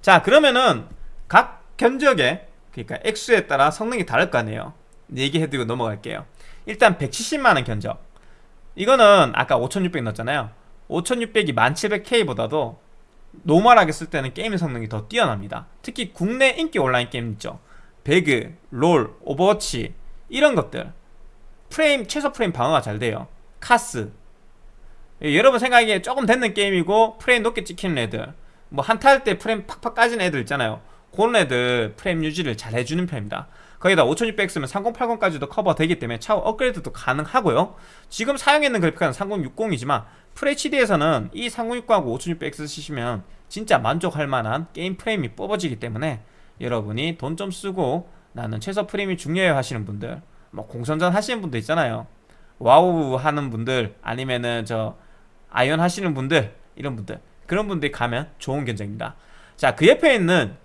자 그러면은 각 견적에 그러니까 액수에 따라 성능이 다를 거 아니에요. 얘기해드리고 넘어갈게요. 일단 170만원 견적. 이거는 아까 5600 넣었잖아요. 5600이 1700K보다도 normal하게 쓸 때는 게임의 성능이 더 뛰어납니다. 특히 국내 인기 온라인 게임 있죠. 배그, 롤, 오버워치 이런 것들. 프레임 최소 프레임 방어가 잘 돼요. 카스. 예, 여러분 생각에 조금 됐는 게임이고 프레임 높게 찍히는 애들. 뭐 한타 할 때 프레임 팍팍 까지는 애들 있잖아요. 그런 애들 프레임 유지를 잘 해주는 편입니다 거기다 5600 쓰면 3080까지도 커버되기 때문에 차후 업그레이드도 가능하고요. 지금 사용했는 그래픽카드는 3060이지만 FHD에서는 이 3060하고 5600 쓰시면 진짜 만족할 만한 게임 프레임이 뽑아지기 때문에 여러분이 돈 좀 쓰고 나는 최소 프레임이 중요해 하시는 분들 뭐 공성전 하시는 분들 있잖아요. 와우 하는 분들 아니면은 저 아이온 하시는 분들 이런 분들 그런 분들이 가면 좋은 견적입니다. 자 그 옆에 있는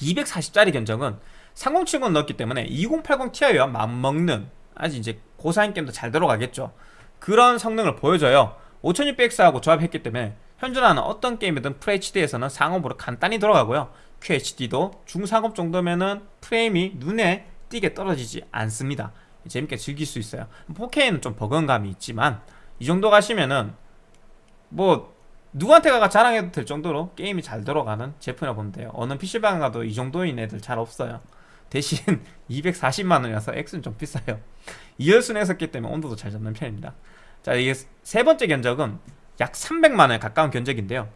240짜리 견적은 3070 넣었기 때문에 2080 Ti와 맞먹는 아주 이제 고사양 게임도 잘 들어가겠죠. 그런 성능을 보여줘요. 5600X하고 조합했기 때문에 현존하는 어떤 게임이든 FHD에서는 상옵으로 간단히 들어가고요. QHD도 중상업 정도면은 프레임이 눈에 띄게 떨어지지 않습니다. 재밌게 즐길 수 있어요. 4K는 좀 버거움감이 있지만 이 정도 가시면은 뭐 누구한테 가가 자랑해도 될 정도로 게임이 잘 들어가는 제품이라 보면 돼요. 어느 PC방 가도 이 정도인 애들 잘 없어요 대신 (laughs) 240만원이라서 X는 좀 비싸요. 2열순에 했었기 때문에 온도도 잘 잡는 편입니다. 자 이게 세 번째 견적은 약 300만원에 가까운 견적인데요.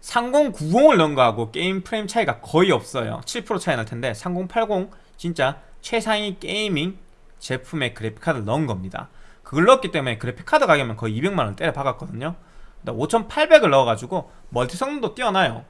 3090을 넣은 거하고 게임 프레임 차이가 거의 없어요. 7% 차이 날 텐데 3080 진짜 최상위 gaming 제품의 그래픽카드를 넣은 겁니다. 그걸 넣었기 때문에 그래픽카드 가격은 거의 200만원 때려 박았거든요. 5800을 넣어가지고 멀티 성능도 뛰어나요.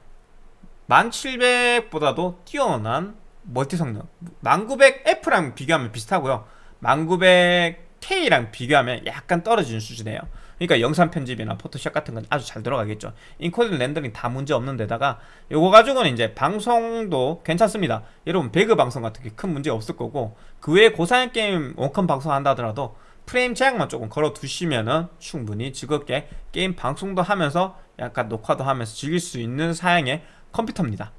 1700보다도 뛰어난 멀티 성능. 1900F랑 비교하면 비슷하고요. 1900K랑 비교하면 약간 떨어지는 수준이에요. 그러니까 영상 편집이나 포토샵 같은 건 아주 잘 들어가겠죠. 인코딩 렌더링 다 문제 없는 데다가 요거 가지고는 이제 방송도 괜찮습니다. 여러분 배그 방송 같은 게 큰 문제 없을 거고 그 외에 고사양 게임 원컴 방송 한다 하더라도 프레임 제약만 조금 걸어 두시면은 충분히 즐겁게 게임 방송도 하면서 약간 녹화도 하면서 즐길 수 있는 사양의 컴퓨터입니다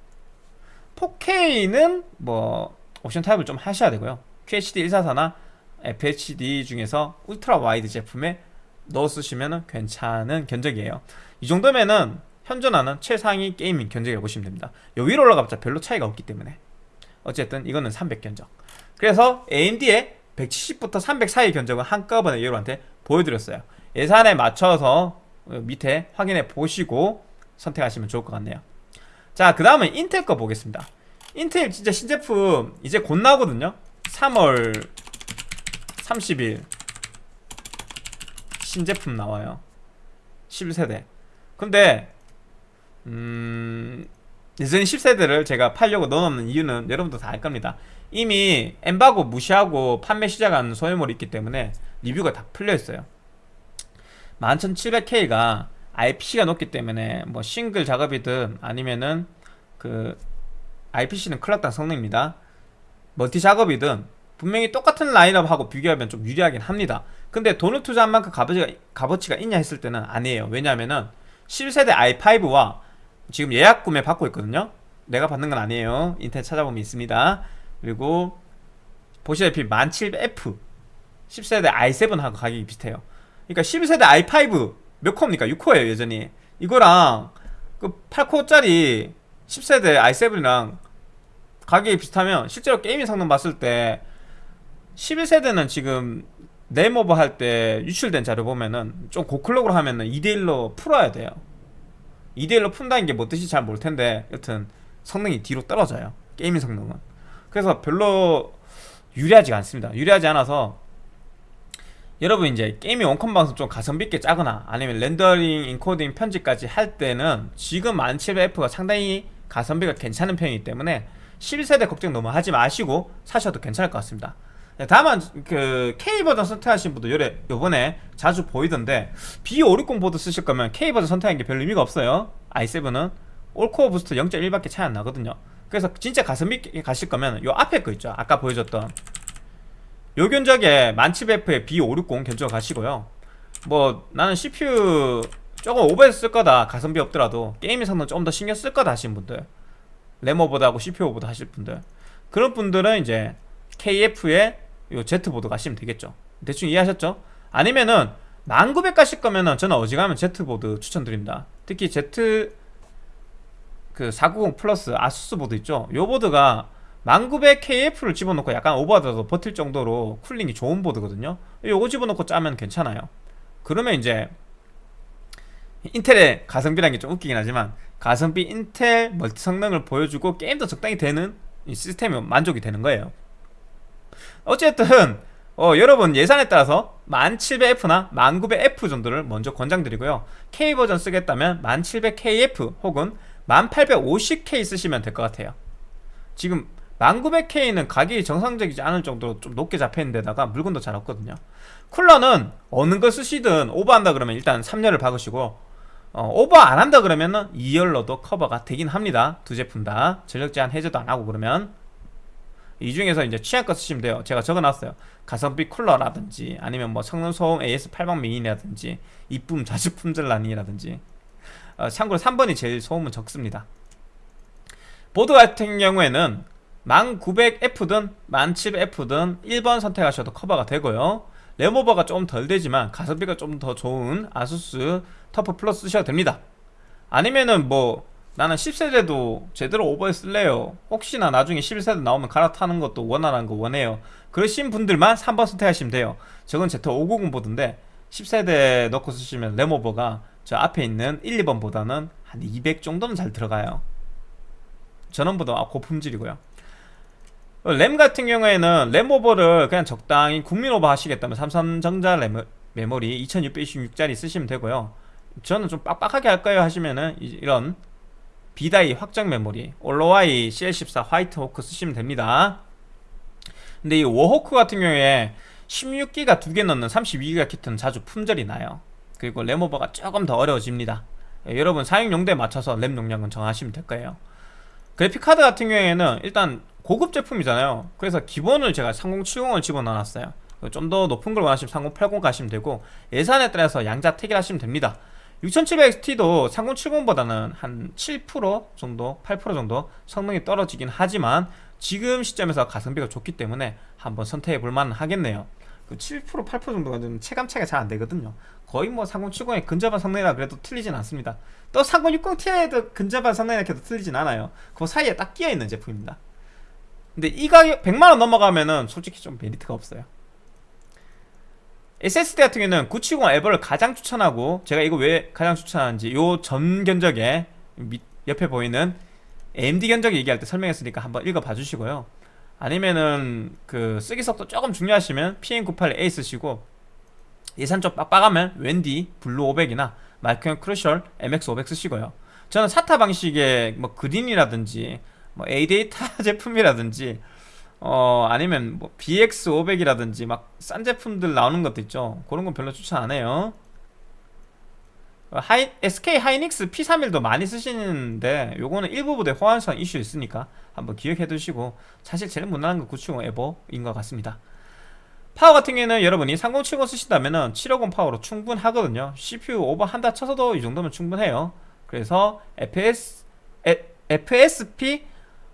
4K는 뭐 옵션 타협을 좀 하셔야 되고요. QHD 144나 FHD 중에서 ultra wide 제품에 넣어 쓰시면 괜찮은 견적이에요. 이 정도면은 현존하는 최상위 gaming 견적이라고 보시면 됩니다. 요 위로 올라가봤자 별로 차이가 없기 때문에. 어쨌든 이거는 300 견적. 그래서 AMD의 170부터 300 사이 견적을 한꺼번에 여러분한테 보여드렸어요. 예산에 맞춰서 밑에 확인해 보시고 선택하시면 좋을 것 같네요 자 그 다음은 인텔 거 보겠습니다. 인텔 진짜 신제품 이제 곧 나오거든요. 3월 30일 신제품 나와요. 11세대. 근데 음... 예전 10세대를 제가 팔려고 넣어놓는 이유는 여러분도 다 알 겁니다. 이미 엠바고 무시하고 판매 시작한 소유물이 있기 때문에 리뷰가 다 풀려있어요. 11700K가 IPC가 높기 때문에 뭐 싱글 작업이든 아니면은 그 IPC는 클락당 성능입니다. 멀티 작업이든 분명히 똑같은 라인업하고 비교하면 좀 유리하긴 합니다. 근데 돈을 투자한 만큼 값어치가, 값어치가 있냐 했을 때는 아니에요. 왜냐하면은 11세대 i5와 지금 예약 구매 받고 있거든요. 내가 받는 건 아니에요. 인터넷 찾아보면 있습니다. 그리고 보시다시피 1700F 10세대 i7하고 가격이 비슷해요. 그러니까 11세대 i5 몇 코입니까? 6코예요 여전히. 이거랑 그 8코짜리 10세대 i7이랑 가격이 비슷하면 실제로 gaming 성능 봤을 때 11세대는 지금 램오버 할 때 유출된 자료 보면은 좀 고클럭으로 하면은 2대1로 풀어야 돼요. 2대1로 푼다는 게 뭐 뜻인지 잘 모를 텐데 여튼 성능이 뒤로 떨어져요. gaming 성능은. 그래서 별로 유리하지 않습니다. 유리하지 않아서 여러분 이제 gaming 원컴 방송 좀 가성비 있게 짜거나 아니면 렌더링, 인코딩, 편집까지 할 때는 지금 1700F가 상당히 가성비가 괜찮은 편이기 때문에 11세대 걱정 너무 하지 마시고 사셔도 괜찮을 것 같습니다. 네, 다만 그 K 버전 선택하신 분도 요래 요번에 자주 보이던데 B560 보드 쓰실 거면 K 버전 선택하는 게 별 의미가 없어요. i7은 all-core boost 0.1밖에 차이 안 나거든요. 그래서 진짜 가성비 있게 가실 거면 요 앞에 거 있죠. 아까 보여줬던 요 견적에 1700F에 B560 견적 가시고요. 뭐 나는 CPU 조금 오버해서 쓸 거다 가성비 없더라도 게임의 성능 좀더 신경 쓸 거다 하신 분들 램오버도 하고 CPU 오버도 하실 분들 그런 분들은 이제 KF에 요 Z보드 가시면 되겠죠. 대충 이해하셨죠? 아니면은 1900 가실 거면은 저는 어지간하면 Z보드 추천드립니다. 특히 Z 그 490 플러스 아수스 보드 있죠? 요 보드가 1900KF를 집어넣고 약간 오버하더라도 버틸 정도로 cooling이 좋은 보드거든요. 요거 집어넣고 짜면 괜찮아요. 그러면 이제 인텔의 가성비라는 게 좀 웃기긴 하지만 가성비 인텔 멀티 성능을 보여주고 게임도 적당히 되는 시스템이 만족이 되는 거예요. 어쨌든 어, 여러분 예산에 따라서 1700F나 1900F 정도를 먼저 권장드리고요. K버전 쓰겠다면 1700KF 혹은 1850K 쓰시면 될 것 같아요. 지금 1900K는 가격이 정상적이지 않을 정도로 좀 높게 잡혀있는 데다가 물건도 잘 없거든요. 쿨러는 어느 걸 쓰시든 오버한다 그러면 일단 3열을 박으시고 어, 오버 안 한다 그러면은 2열로도 커버가 되긴 합니다. 두 제품 다. 전력 제한 해제도 안 하고 그러면. 이 중에서 이제 취향껏 쓰시면 돼요. 제가 적어놨어요. 가성비 쿨러라든지 아니면 뭐 성능 소음 AS8방 미니라든지 이쁨 (laughs) 자주 품절라니라든지 어, 참고로 3번이 제일 소음은 적습니다. 보드 같은 경우에는 1900F든 1700F든 1번 선택하셔도 커버가 되고요. 램오버가 좀 덜 되지만 가성비가 좀 더 좋은 아수스 터프 플러스 쓰셔도 됩니다. 아니면은 뭐 나는 10세대도 제대로 오버해 쓸래요. 혹시나 나중에 11세대 나오면 갈아타는 것도 원하는 거 원해요. 그러신 분들만 3번 선택하시면 돼요. 저건 Z590 보드인데 10세대 넣고 쓰시면 램오버가 저 앞에 있는 1, 2번보다는 한 200 정도는 잘 들어가요. 전원부도 고품질이고요 램 같은 경우에는 램 오버를 그냥 적당히 국민 오버 하시겠다면 삼성전자 램, 메모리 2666짜리 쓰시면 되고요. 저는 좀 빡빡하게 할래요 하시면은 이런 B-die 확정 메모리 OLOy CL14 White Hawk 쓰시면 됩니다. 근데 이 워호크 같은 경우에 16기가 두 개 넣는 32기가 키트는 자주 품절이 나요. 그리고 램오버가 조금 더 어려워집니다. 예, 여러분 사용 용도에 맞춰서 램 용량은 정하시면 될 거예요 그래픽카드 같은 경우에는 일단 고급 제품이잖아요. 그래서 기본을 제가 3070을 집어넣어놨어요. 좀 더 높은 걸 원하시면 3080 가시면 되고 예산에 따라서 양자 택일 하시면 됩니다. 6700XT도 3070보다는 한 7% 정도 8% 정도 성능이 떨어지긴 하지만 지금 시점에서 가성비가 좋기 때문에 한번 선택해 볼만 하겠네요. 그 7% 8% 정도가 좀 체감 차이가 잘 안되거든요. 거의 뭐 3070의 근접한 성능이라 그래도 틀리진 않습니다 또 3060ti에도 근접한 성능이라 해도 틀리진 않아요. 그 사이에 딱 끼어있는 제품입니다. 근데 이 가격 100만원 넘어가면은 솔직히 좀 메리트가 없어요. SSD 같은 경우는 970 에버를 가장 추천하고 제가 이거 왜 가장 추천하는지 요 전 견적에 옆에 보이는 AMD 견적 얘기할 때 설명했으니까 한번 읽어봐 주시고요. 아니면은 그 쓰기 속도 조금 중요하시면 PM981A 쓰시고 예산 좀 빡빡하면 WD 블루 500이나 마이크론 크루셜 MX500 쓰시고요. 저는 SATA 방식의 뭐 그린이라든지 뭐 ADATA (laughs) 제품이라든지 어 아니면 뭐 BX500이라든지 막 싼 제품들 나오는 것도 있죠. 그런 건 별로 추천 안 해요. 하이, SK 하이닉스 P31도 많이 쓰시는데 요거는 일부 보드 호환성 이슈 있으니까 한번 기억해 두시고 사실 제일 무난한 건 970 EVO인 것 같습니다 파워 같은 경우에는 여러분이 3070 쓰신다면 750 파워로 충분하거든요. CPU 오버 한다 쳐서도 이 정도면 충분해요. 그래서 FS, 에, FSP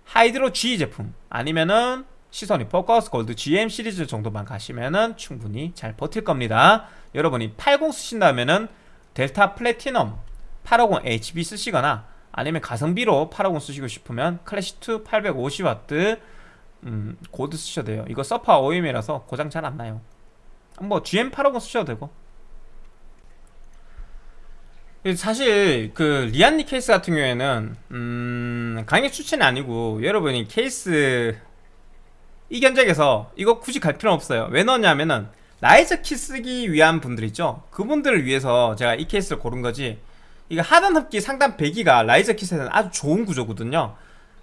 하이드로 G 제품 아니면은 시소닉 포커스 골드 GM 시리즈 정도만 가시면은 충분히 잘 버틸 겁니다. 여러분이 80 쓰신다면은 델타 플래티넘 850HB 쓰시거나 아니면 가성비로 850 쓰시고 싶으면 클래식2 850W 음, 골드 쓰셔도 돼요. 이거 서파 OEM이라서 고장 잘 안 나요. 뭐 GM850 쓰셔도 되고. 사실 그 리안리 케이스 같은 경우에는 음, 강력 추천이 아니고 여러분이 케이스 이 견적에서 이거 굳이 갈 필요는 없어요. 왜 넣냐면은 riser kit 쓰기 위한 분들 있죠? 그분들을 위해서 제가 이 케이스를 고른 거지. 이거 하단 흡기 상단 배기가 riser kit에는 아주 좋은 구조거든요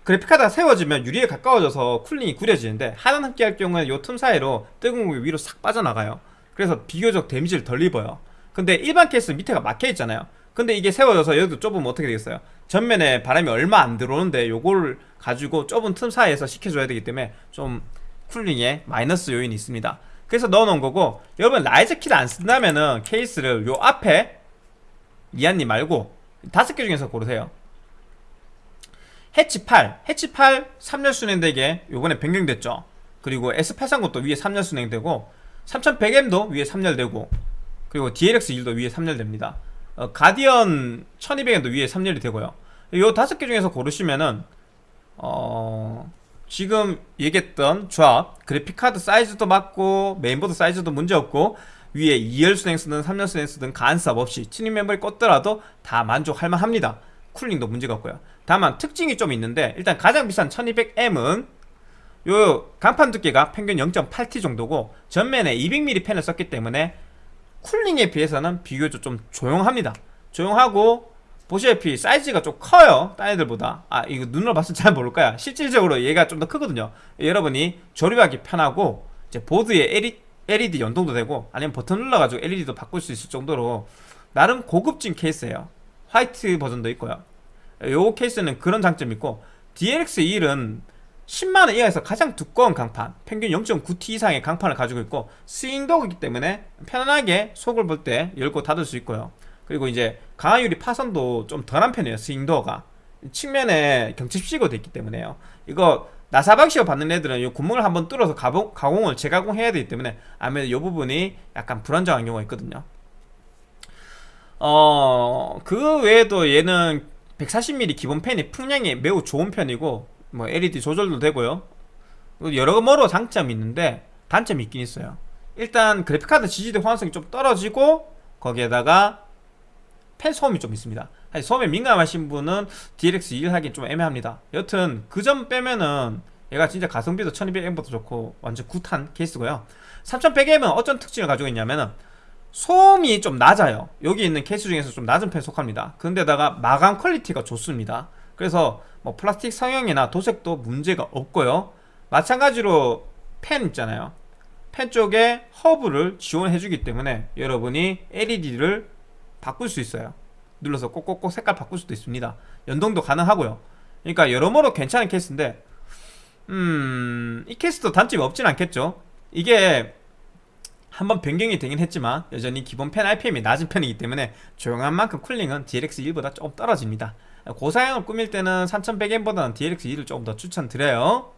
그래픽카드가 세워지면 유리에 가까워져서 cooling이 구려지는데 하단 흡기 할 경우에 요틈 사이로 뜨거운 공기 위로 싹 빠져나가요. 그래서 비교적 데미지를 덜 입어요. 근데 일반 케이스 밑에가 막혀 있잖아요. 근데 이게 세워져서 여기도 좁으면 어떻게 되겠어요? 전면에 바람이 얼마 안 들어오는데 요걸 가지고 좁은 틈 사이에서 식혀줘야 되기 때문에 좀 쿨링에 마이너스 요인이 있습니다. 그래서 넣어놓은 거고 여러분 라이저 키를 안 쓴다면은 케이스를 요 앞에 미안님 말고 다섯 개 중에서 고르세요 해치 8 해치 8 3열 순행되게 요번에 변경됐죠. 그리고 S830도 위에 3열 순행되고 3100M도 위에 3열 되고 그리고 DLX1도 위에 3열 됩니다. 어, 가디언 1200M도 위에 3열이 되고요. 요 다섯 개 중에서 고르시면은 어... 지금 얘기했던 조합 그래픽카드 사이즈도 맞고 메인보드 사이즈도 문제없고 위에 2열 수냉 쓰든 3열 수냉 쓰든 간섭 없이 튜닝 메모리 꽂더라도 다 만족할 만합니다. cooling도 문제가 없고요 다만 특징이 좀 있는데 일단 가장 비싼 1200M은 요 강판 두께가 평균 0.8T 정도고 전면에 200mm 팬을 썼기 때문에 cooling에 비해서는 비교적 좀 조용합니다. 조용하고 보시다시피 사이즈가 좀 커요 딴 애들보다. 아 이거 눈으로 봤을 때 잘 모를 거야. 실질적으로 얘가 좀 더 크거든요. 여러분이 조립하기 편하고 이제 보드에 LED 연동도 되고 아니면 버튼 눌러가지고 LED도 바꿀 수 있을 정도로 나름 고급진 케이스예요. 화이트 버전도 있고요 요 케이스는 그런 장점이 있고 DLX21은 10만원 이하에서 가장 두꺼운 강판 평균 0.9T 이상의 강판을 가지고 있고 스윙도그이기 때문에 편안하게 속을 볼 때 열고 닫을 수 있고요. 그리고 이제 강화유리 파손도 좀 덜한 편이에요 스윙도어가. 측면에 경칩시고 됐기 때문에요. 이거 나사 방식으로 받는 애들은 이 구멍을 한번 뚫어서 가공, 가공을 재가공해야 되기 때문에 아무래도 이 부분이 약간 불안정한 경우가 있거든요. 어... 그 외에도 얘는 140mm 기본 펜이 풍량이 매우 좋은 편이고 뭐 LED 조절도 되고요. 여러모로 장점이 있는데 단점이 있긴 있어요. 일단 그래픽카드 지지대 호환성이 좀 떨어지고 거기에다가 팬 소음이 좀 있습니다. 소음에 민감하신 분은 DLX2를 하긴 좀 애매합니다. 여튼 그 점 빼면은 얘가 진짜 가성비도 1200M보다 좋고 완전 good한 케이스고요. 3100M은 어떤 특징을 가지고 있냐면은 소음이 좀 낮아요. 여기 있는 케이스 중에서 좀 낮은 편에 속합니다. 근데다가 마감 퀄리티가 좋습니다. 그래서 뭐 플라스틱 성형이나 도색도 문제가 없고요. 마찬가지로 펜 있잖아요. 펜 쪽에 허브를 지원해 주기 때문에 여러분이 LED를 바꿀 수 있어요. 눌러서 꼭꼭꼭 색깔 바꿀 수도 있습니다. 연동도 가능하고요. 그러니까 여러모로 괜찮은 케이스인데 음 이 케이스도 단점이 없진 않겠죠. 이게 한번 변경이 되긴 했지만 여전히 기본 펜 RPM이 낮은 편이기 때문에 조용한 만큼 쿨링은 DLX1보다 조금 떨어집니다. 고사양을 꾸밀 때는 3100M보다는 DLX2를 조금 더 추천드려요.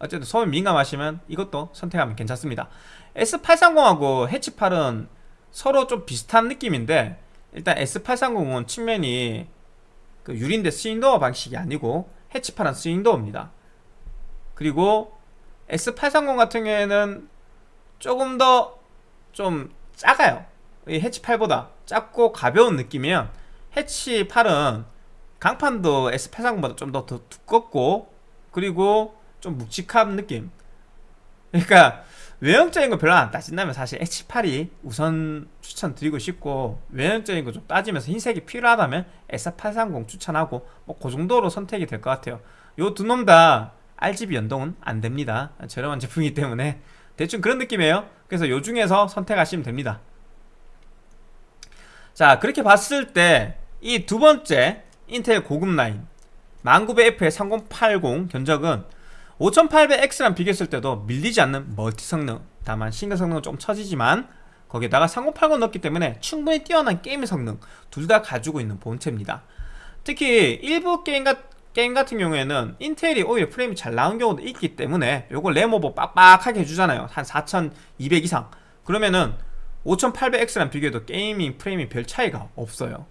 어쨌든 소음 민감하시면 이것도 선택하면 괜찮습니다. S830하고 해치8은 서로 좀 비슷한 느낌인데 일단 S830은 측면이 그 유리인데 스윙도어 방식이 아니고 해치8은 스윙도어입니다. 그리고 S830 같은 경우에는 조금 더 좀 작아요. 이 해치 8보다 작고 가벼운 느낌이면 해치 8은 강판도 S830보다 좀 더 두껍고 그리고 좀 묵직한 느낌. 그러니까 외형적인 거 별로 안 따진다면 사실 H8이 우선 추천드리고 싶고 외형적인 거 좀 따지면서 흰색이 필요하다면 S830 추천하고 뭐 그 정도로 선택이 될 것 같아요. 요 두 놈 다 RGB 연동은 안 됩니다. 저렴한 제품이기 때문에. 대충 그런 느낌이에요 그래서 요 중에서 선택하시면 됩니다. 자 그렇게 봤을 때 이 두 번째 인텔 고급 라인 10900F의 3080 견적은 5800X랑 비교했을 때도 밀리지 않는 멀티 성능 다만 싱글 성능은 좀 처지지만 거기에다가 3080 넣었기 때문에 충분히 뛰어난 게임 성능 둘 다 가지고 있는 본체입니다. 특히 일부 게임, 가, 게임 같은 경우에는 인텔이 오히려 프레임이 잘 나온 경우도 있기 때문에 요걸 램오버 빡빡하게 해주잖아요. 한 4200 이상. 그러면은 5800X랑 비교해도 gaming 프레임이 별 차이가 없어요.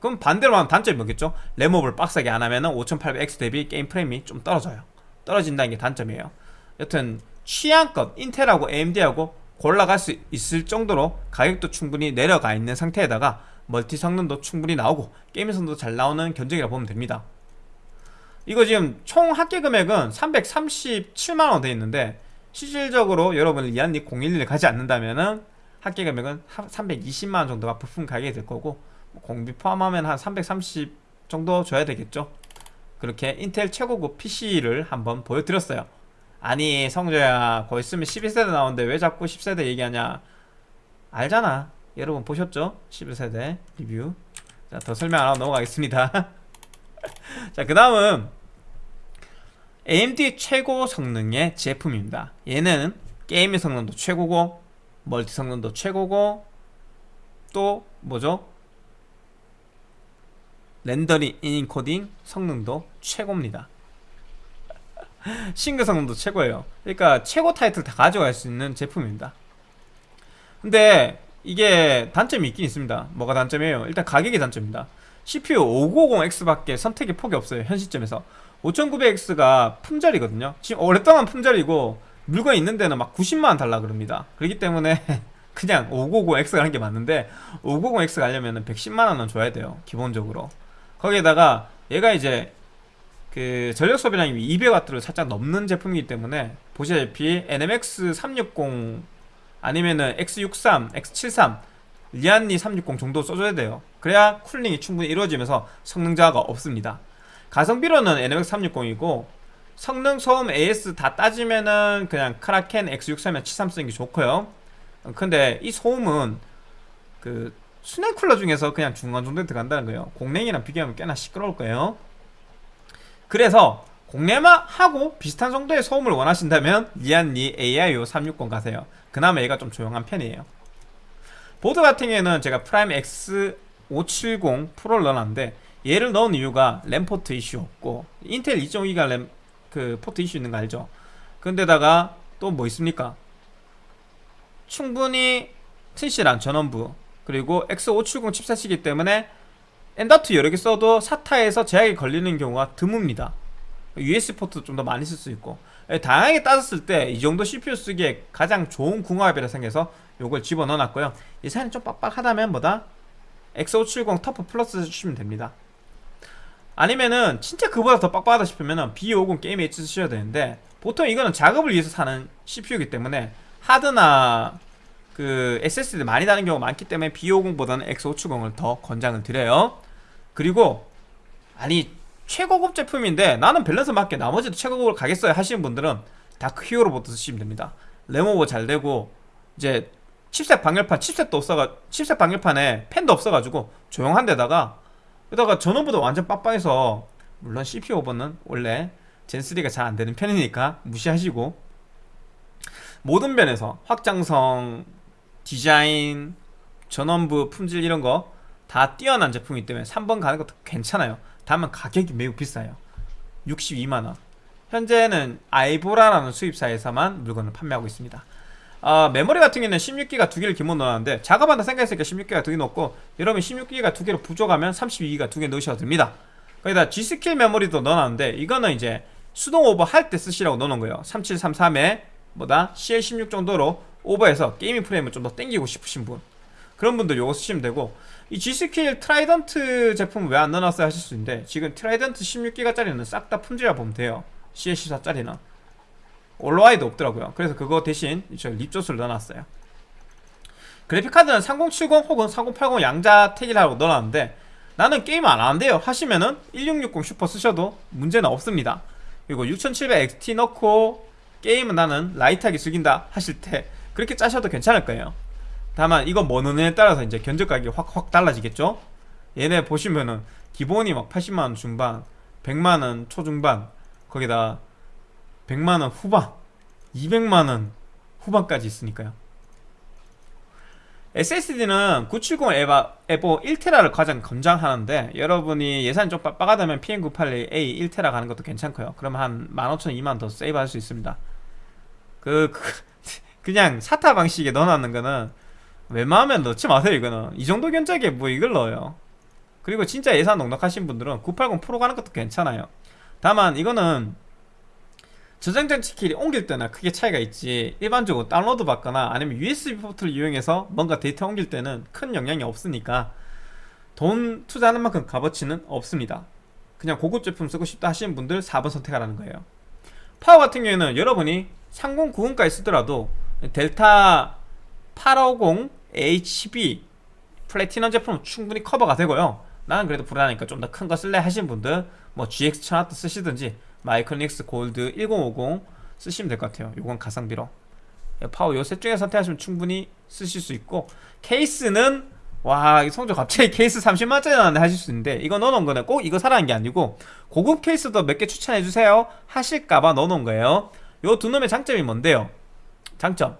그럼 반대로 하면 단점이 뭐겠죠? 램오버를 빡세게 안 하면 5800X 대비 게임 프레임이 좀 떨어져요. 떨어진다는 게 단점이에요. 여튼 취향껏 인텔하고 AMD하고 골라갈 수 있을 정도로 가격도 충분히 내려가 있는 상태에다가 멀티 성능도 충분히 나오고 게임 성능도 잘 나오는 견적이라 보면 됩니다 이거 지금 총 합계 금액은 337만원 되어 있는데 실질적으로 여러분 리안리 011을 가지 않는다면은 합계 금액은 320만원 정도가 부품 가격이 될 거고 공비 포함하면 한 330 정도 줘야 되겠죠? 그렇게 인텔 최고급 PC를 한번 보여드렸어요. 아니 성조야 거기 있으면 12세대 나오는데 왜 자꾸 10세대 얘기하냐? 알잖아. 여러분 보셨죠? 11세대 리뷰. 자 더 설명 안 하고 넘어가겠습니다 (laughs) (laughs) 자 그 다음은 AMD 최고 성능의 제품입니다. 얘는 게임의 성능도 최고고 멀티 성능도 최고고 또 뭐죠? 렌더링, 인코딩 성능도 최고입니다. (laughs) 싱글 성능도 최고예요. 그러니까 최고 타이틀 다 가져갈 수 있는 제품입니다. 근데 이게 단점이 있긴 있습니다. 뭐가 단점이에요? 일단 가격이 단점입니다 CPU 590X밖에 선택의 폭이 없어요 현 시점에서. 5900X가 품절이거든요. 지금 오랫동안 품절이고 물건 있는 데는 막 90만원 달라 그럽니다. 그렇기 때문에 (laughs) 그냥 590X가 하는 게 맞는데 590X 가려면 110만원은 줘야 돼요 기본적으로. 거기에다가 얘가 이제 그 전력 소비량이 200W를 살짝 넘는 제품이기 때문에 보시다시피 NMX 360 아니면은 X63, X73 리안리 360 정도 써줘야 돼요. 그래야 cooling이 충분히 이루어지면서 성능 저하가 없습니다. 가성비로는 NMX 360이고 성능, 소음, AS 다 따지면은 그냥 크라켄 X63이나 73 쓰는 게 좋고요. 근데 이 소음은 그 수냉 쿨러 중에서 그냥 중간 정도에 들어간다는 거예요. 공냉이랑 비교하면 꽤나 시끄러울 거예요. 그래서 공냉하고 비슷한 정도의 소음을 원하신다면 리안리 AIO 360 가세요. 그나마 얘가 좀 조용한 편이에요 보드 같은 경우에는 제가 프라임 X570 프로를 넣어놨는데 얘를 넣은 이유가 랜 포트 이슈 없고 인텔 2.5기가 랜 그 포트 이슈 있는 거 알죠? 근데다가 또 뭐 있습니까? 충분히 튼실한 전원부 그리고 X570 칩셋이기 때문에 M.2 여러 개 써도 SATA에서 제약이 걸리는 경우가 드뭅니다. USB 포트도 좀 더 많이 쓸 수 있고. 예, 다양하게 따졌을 때 이 정도 CPU 쓰기에 가장 좋은 궁합이라 생겨서 요걸 집어넣어 놨고요. 예산이 좀 빡빡하다면 뭐다? X570 터프 플러스 쓰시면 됩니다. 아니면은 진짜 그보다 더 빡빡하다 싶으면은 B50 게임 H 쓰셔야 되는데 보통 이거는 작업을 위해서 사는 CPU이기 때문에 하드나 그 SSD 많이 다는 경우가 많기 때문에 B50보다는 X570을 더 권장을 드려요. 그리고 아니 최고급 제품인데 나는 밸런스 맞게 나머지도 최고급으로 가겠어요 하시는 분들은 다크 히어로부터 쓰시면 됩니다. 램오버 잘 되고 이제 칩셋 방열판 칩셋도 없어가 칩셋 방열판에 팬도 없어가지고 조용한 데다가 여기다가 전원부도 완전 빡빡해서 물론 CPU 오버는 원래 젠3가 잘 안되는 편이니까 무시하시고 모든 면에서 확장성 디자인 전원부 품질 이런 거 다 뛰어난 제품이기 때문에 3번 가는 것도 괜찮아요. 다만 가격이 매우 비싸요. 62만원. 현재는 아이보라라는 수입사에서만 물건을 판매하고 있습니다 어, 메모리 같은 경우는 16기가 두 개를 기본 넣었는데 작업한다 생각했으니까 16기가 두 개 넣고 여러분 16기가 두 개로 부족하면 32기가 두 개 넣으셔도 됩니다. 거기다 G스킬 메모리도 넣어놨는데 이거는 이제 수동 오버 할 때 쓰시라고 넣어놓은 거예요. 3733에 뭐다? CL16 정도로 오버해서 gaming 프레임을 좀 더 땡기고 싶으신 분. 그런 분들 요거 쓰시면 되고 이 G스킬 트라이던트 제품 왜 안 넣어놨어요 하실 수 있는데 지금 트라이던트 16기가짜리는 싹 다 품절이라 보면 돼요. CL14짜리는 올라와 있지도 없더라고요. 그래서 그거 대신 저 립조스를 넣어놨어요. 그래픽카드는 3070 혹은 3080 양자택일이라고 넣어놨는데 나는 게임 안 하는데요. 하시면은 1660 슈퍼 쓰셔도 문제는 없습니다. 그리고 6700XT 넣고 게임은 나는 라이트하게 즐긴다 하실 때 그렇게 짜셔도 괜찮을 거예요. 다만 이거 뭐 넣느냐에 따라서 이제 견적 가격이 확확 달라지겠죠? 얘네 보시면은 기본이 막 80만원 중반 100만원 초중반 거기다 100만원 후반 200만원 후반까지 있으니까요. SSD는 970 에바, 에보 1테라를 가장 권장하는데 여러분이 예산이 좀 빡빡하다면 PM981A 1테라 가는 것도 괜찮고요. 그러면 한 15,000, 2만 더 세이브 할 수 있습니다. 그, 그 (laughs) 그 냥 SATA 방식에 넣어놨는 거는 웬만하면 넣지 마세요 이거는. 이 정도 견적에 뭐 이걸 넣어요. 그리고 진짜 예산 넉넉하신 분들은 980 프로 가는 것도 괜찮아요. 다만 이거는 저장장치끼리 옮길 때나 크게 차이가 있지 일반적으로 다운로드 받거나 아니면 USB 포트를 이용해서 뭔가 데이터 옮길 때는 큰 영향이 없으니까 돈 투자하는 만큼 값어치는 없습니다. 그냥 고급 제품 쓰고 싶다 하시는 분들 4번 선택하라는 거예요. 파워 같은 경우에는 여러분이 3090까지 쓰더라도 델타 850HB 플래티넘 제품은 충분히 커버가 되고요. 나는 그래도 불안하니까 좀 더 큰 거 쓸래 하시는 분들 뭐 GX 1000W 쓰시든지 마이크로닉스 골드 1050 쓰시면 될 것 같아요. 요건 가성비로. 파워 요 셋 중에 선택하시면 충분히 쓰실 수 있고 케이스는 와 성적 갑자기 케이스 30만원짜리 나왔는데 하실 수 있는데 이거 넣어놓은 거는 꼭 이거 사라는 게 아니고 고급 케이스도 몇 개 추천해주세요. 하실까봐 넣어놓은 거예요. 요 두 놈의 장점이 뭔데요? 장점.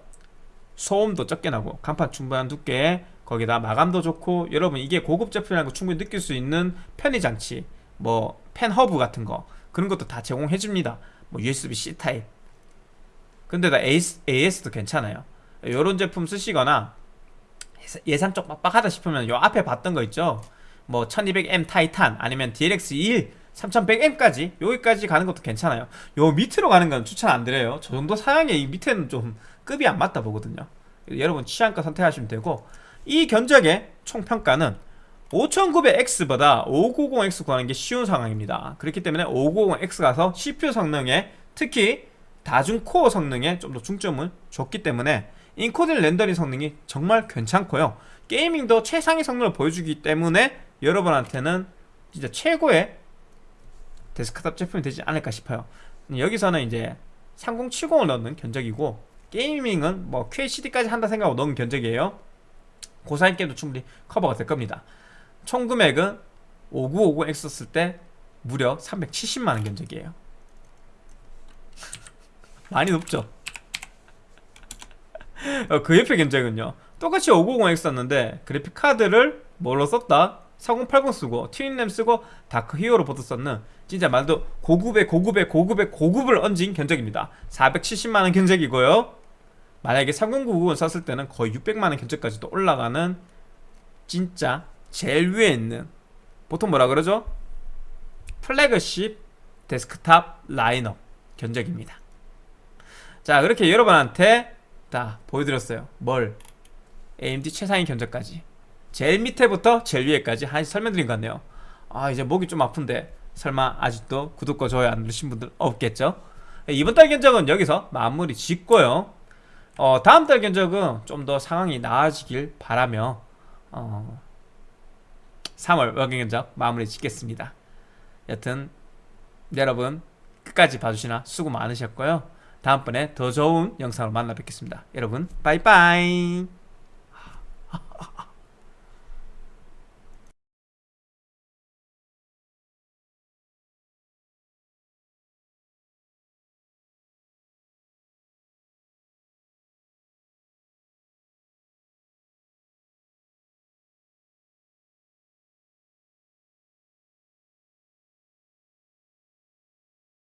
소음도 적게 나고 강판 충분한 두께 거기다 마감도 좋고 여러분 이게 고급 제품이라는 거 충분히 느낄 수 있는 편의 장치 뭐 팬 허브 같은 거 그런 것도 다 제공해 줍니다. 뭐 USB-C 타입. 근데다 AS, AS도 괜찮아요. 요런 제품 쓰시거나 예산 쪽 빡빡하다 싶으면 요 앞에 봤던 거 있죠? 뭐 1200M 타이탄 아니면 DLX21 3100M까지 여기까지 가는 것도 괜찮아요. 요 밑으로 가는 건 추천 안 드려요. 저 정도 사양에 이 밑에는 좀 급이 안 맞다 보거든요. 여러분 취향껏 선택하시면 되고 이 견적의 총평가는 5900X보다 590X 구하는 게 쉬운 상황입니다. 그렇기 때문에 590X 가서 CPU 성능에 특히 다중 코어 성능에 좀 더 중점을 줬기 때문에 인코딩 렌더링 성능이 정말 괜찮고요. gaming도 최상위 성능을 보여주기 때문에 여러분한테는 진짜 최고의 데스크탑 제품이 되지 않을까 싶어요. 여기서는 이제 3070을 넣는 견적이고 gaming은 뭐 QHD까지 한다 생각하고 넣은 견적이에요. 고사양 게임도 충분히 커버가 될 겁니다 총 금액은 5950X 썼을 때 무려 370만원 견적이에요. (laughs) 많이 높죠? (laughs) 어, 그 옆에 견적은요. 똑같이 5950X 썼는데 그래픽카드를 뭘로 썼다? 4080 쓰고 트윈램 쓰고 다크 히어로 보드 썼는 진짜 말도 고급의 고급의 고급의 고급을 얹은 견적입니다. 470만원 견적이고요. 만약에 3090을 썼을 때는 거의 600만원 견적까지도 올라가는 진짜 제일 위에 있는 보통 뭐라 그러죠? 플래그십 데스크탑 라인업 견적입니다. 자 그렇게 여러분한테 다 보여드렸어요. 뭘? AMD 최상위 견적까지. 제일 밑에부터 제일 위에까지 한 설명드린 것 같네요. 아 이제 목이 좀 아픈데 설마 아직도 구독과 좋아요 안 누르신 분들 없겠죠? 이번 달 견적은 여기서 마무리 짓고요. 어, 다음 달 견적은 좀 더 상황이 나아지길 바라며 어, 3월 월경연적 마무리 짓겠습니다. 여튼 여러분 끝까지 봐주시나 수고 많으셨고요. 다음번에 더 좋은 영상으로 만나 뵙겠습니다. 여러분 빠이빠이 (laughs)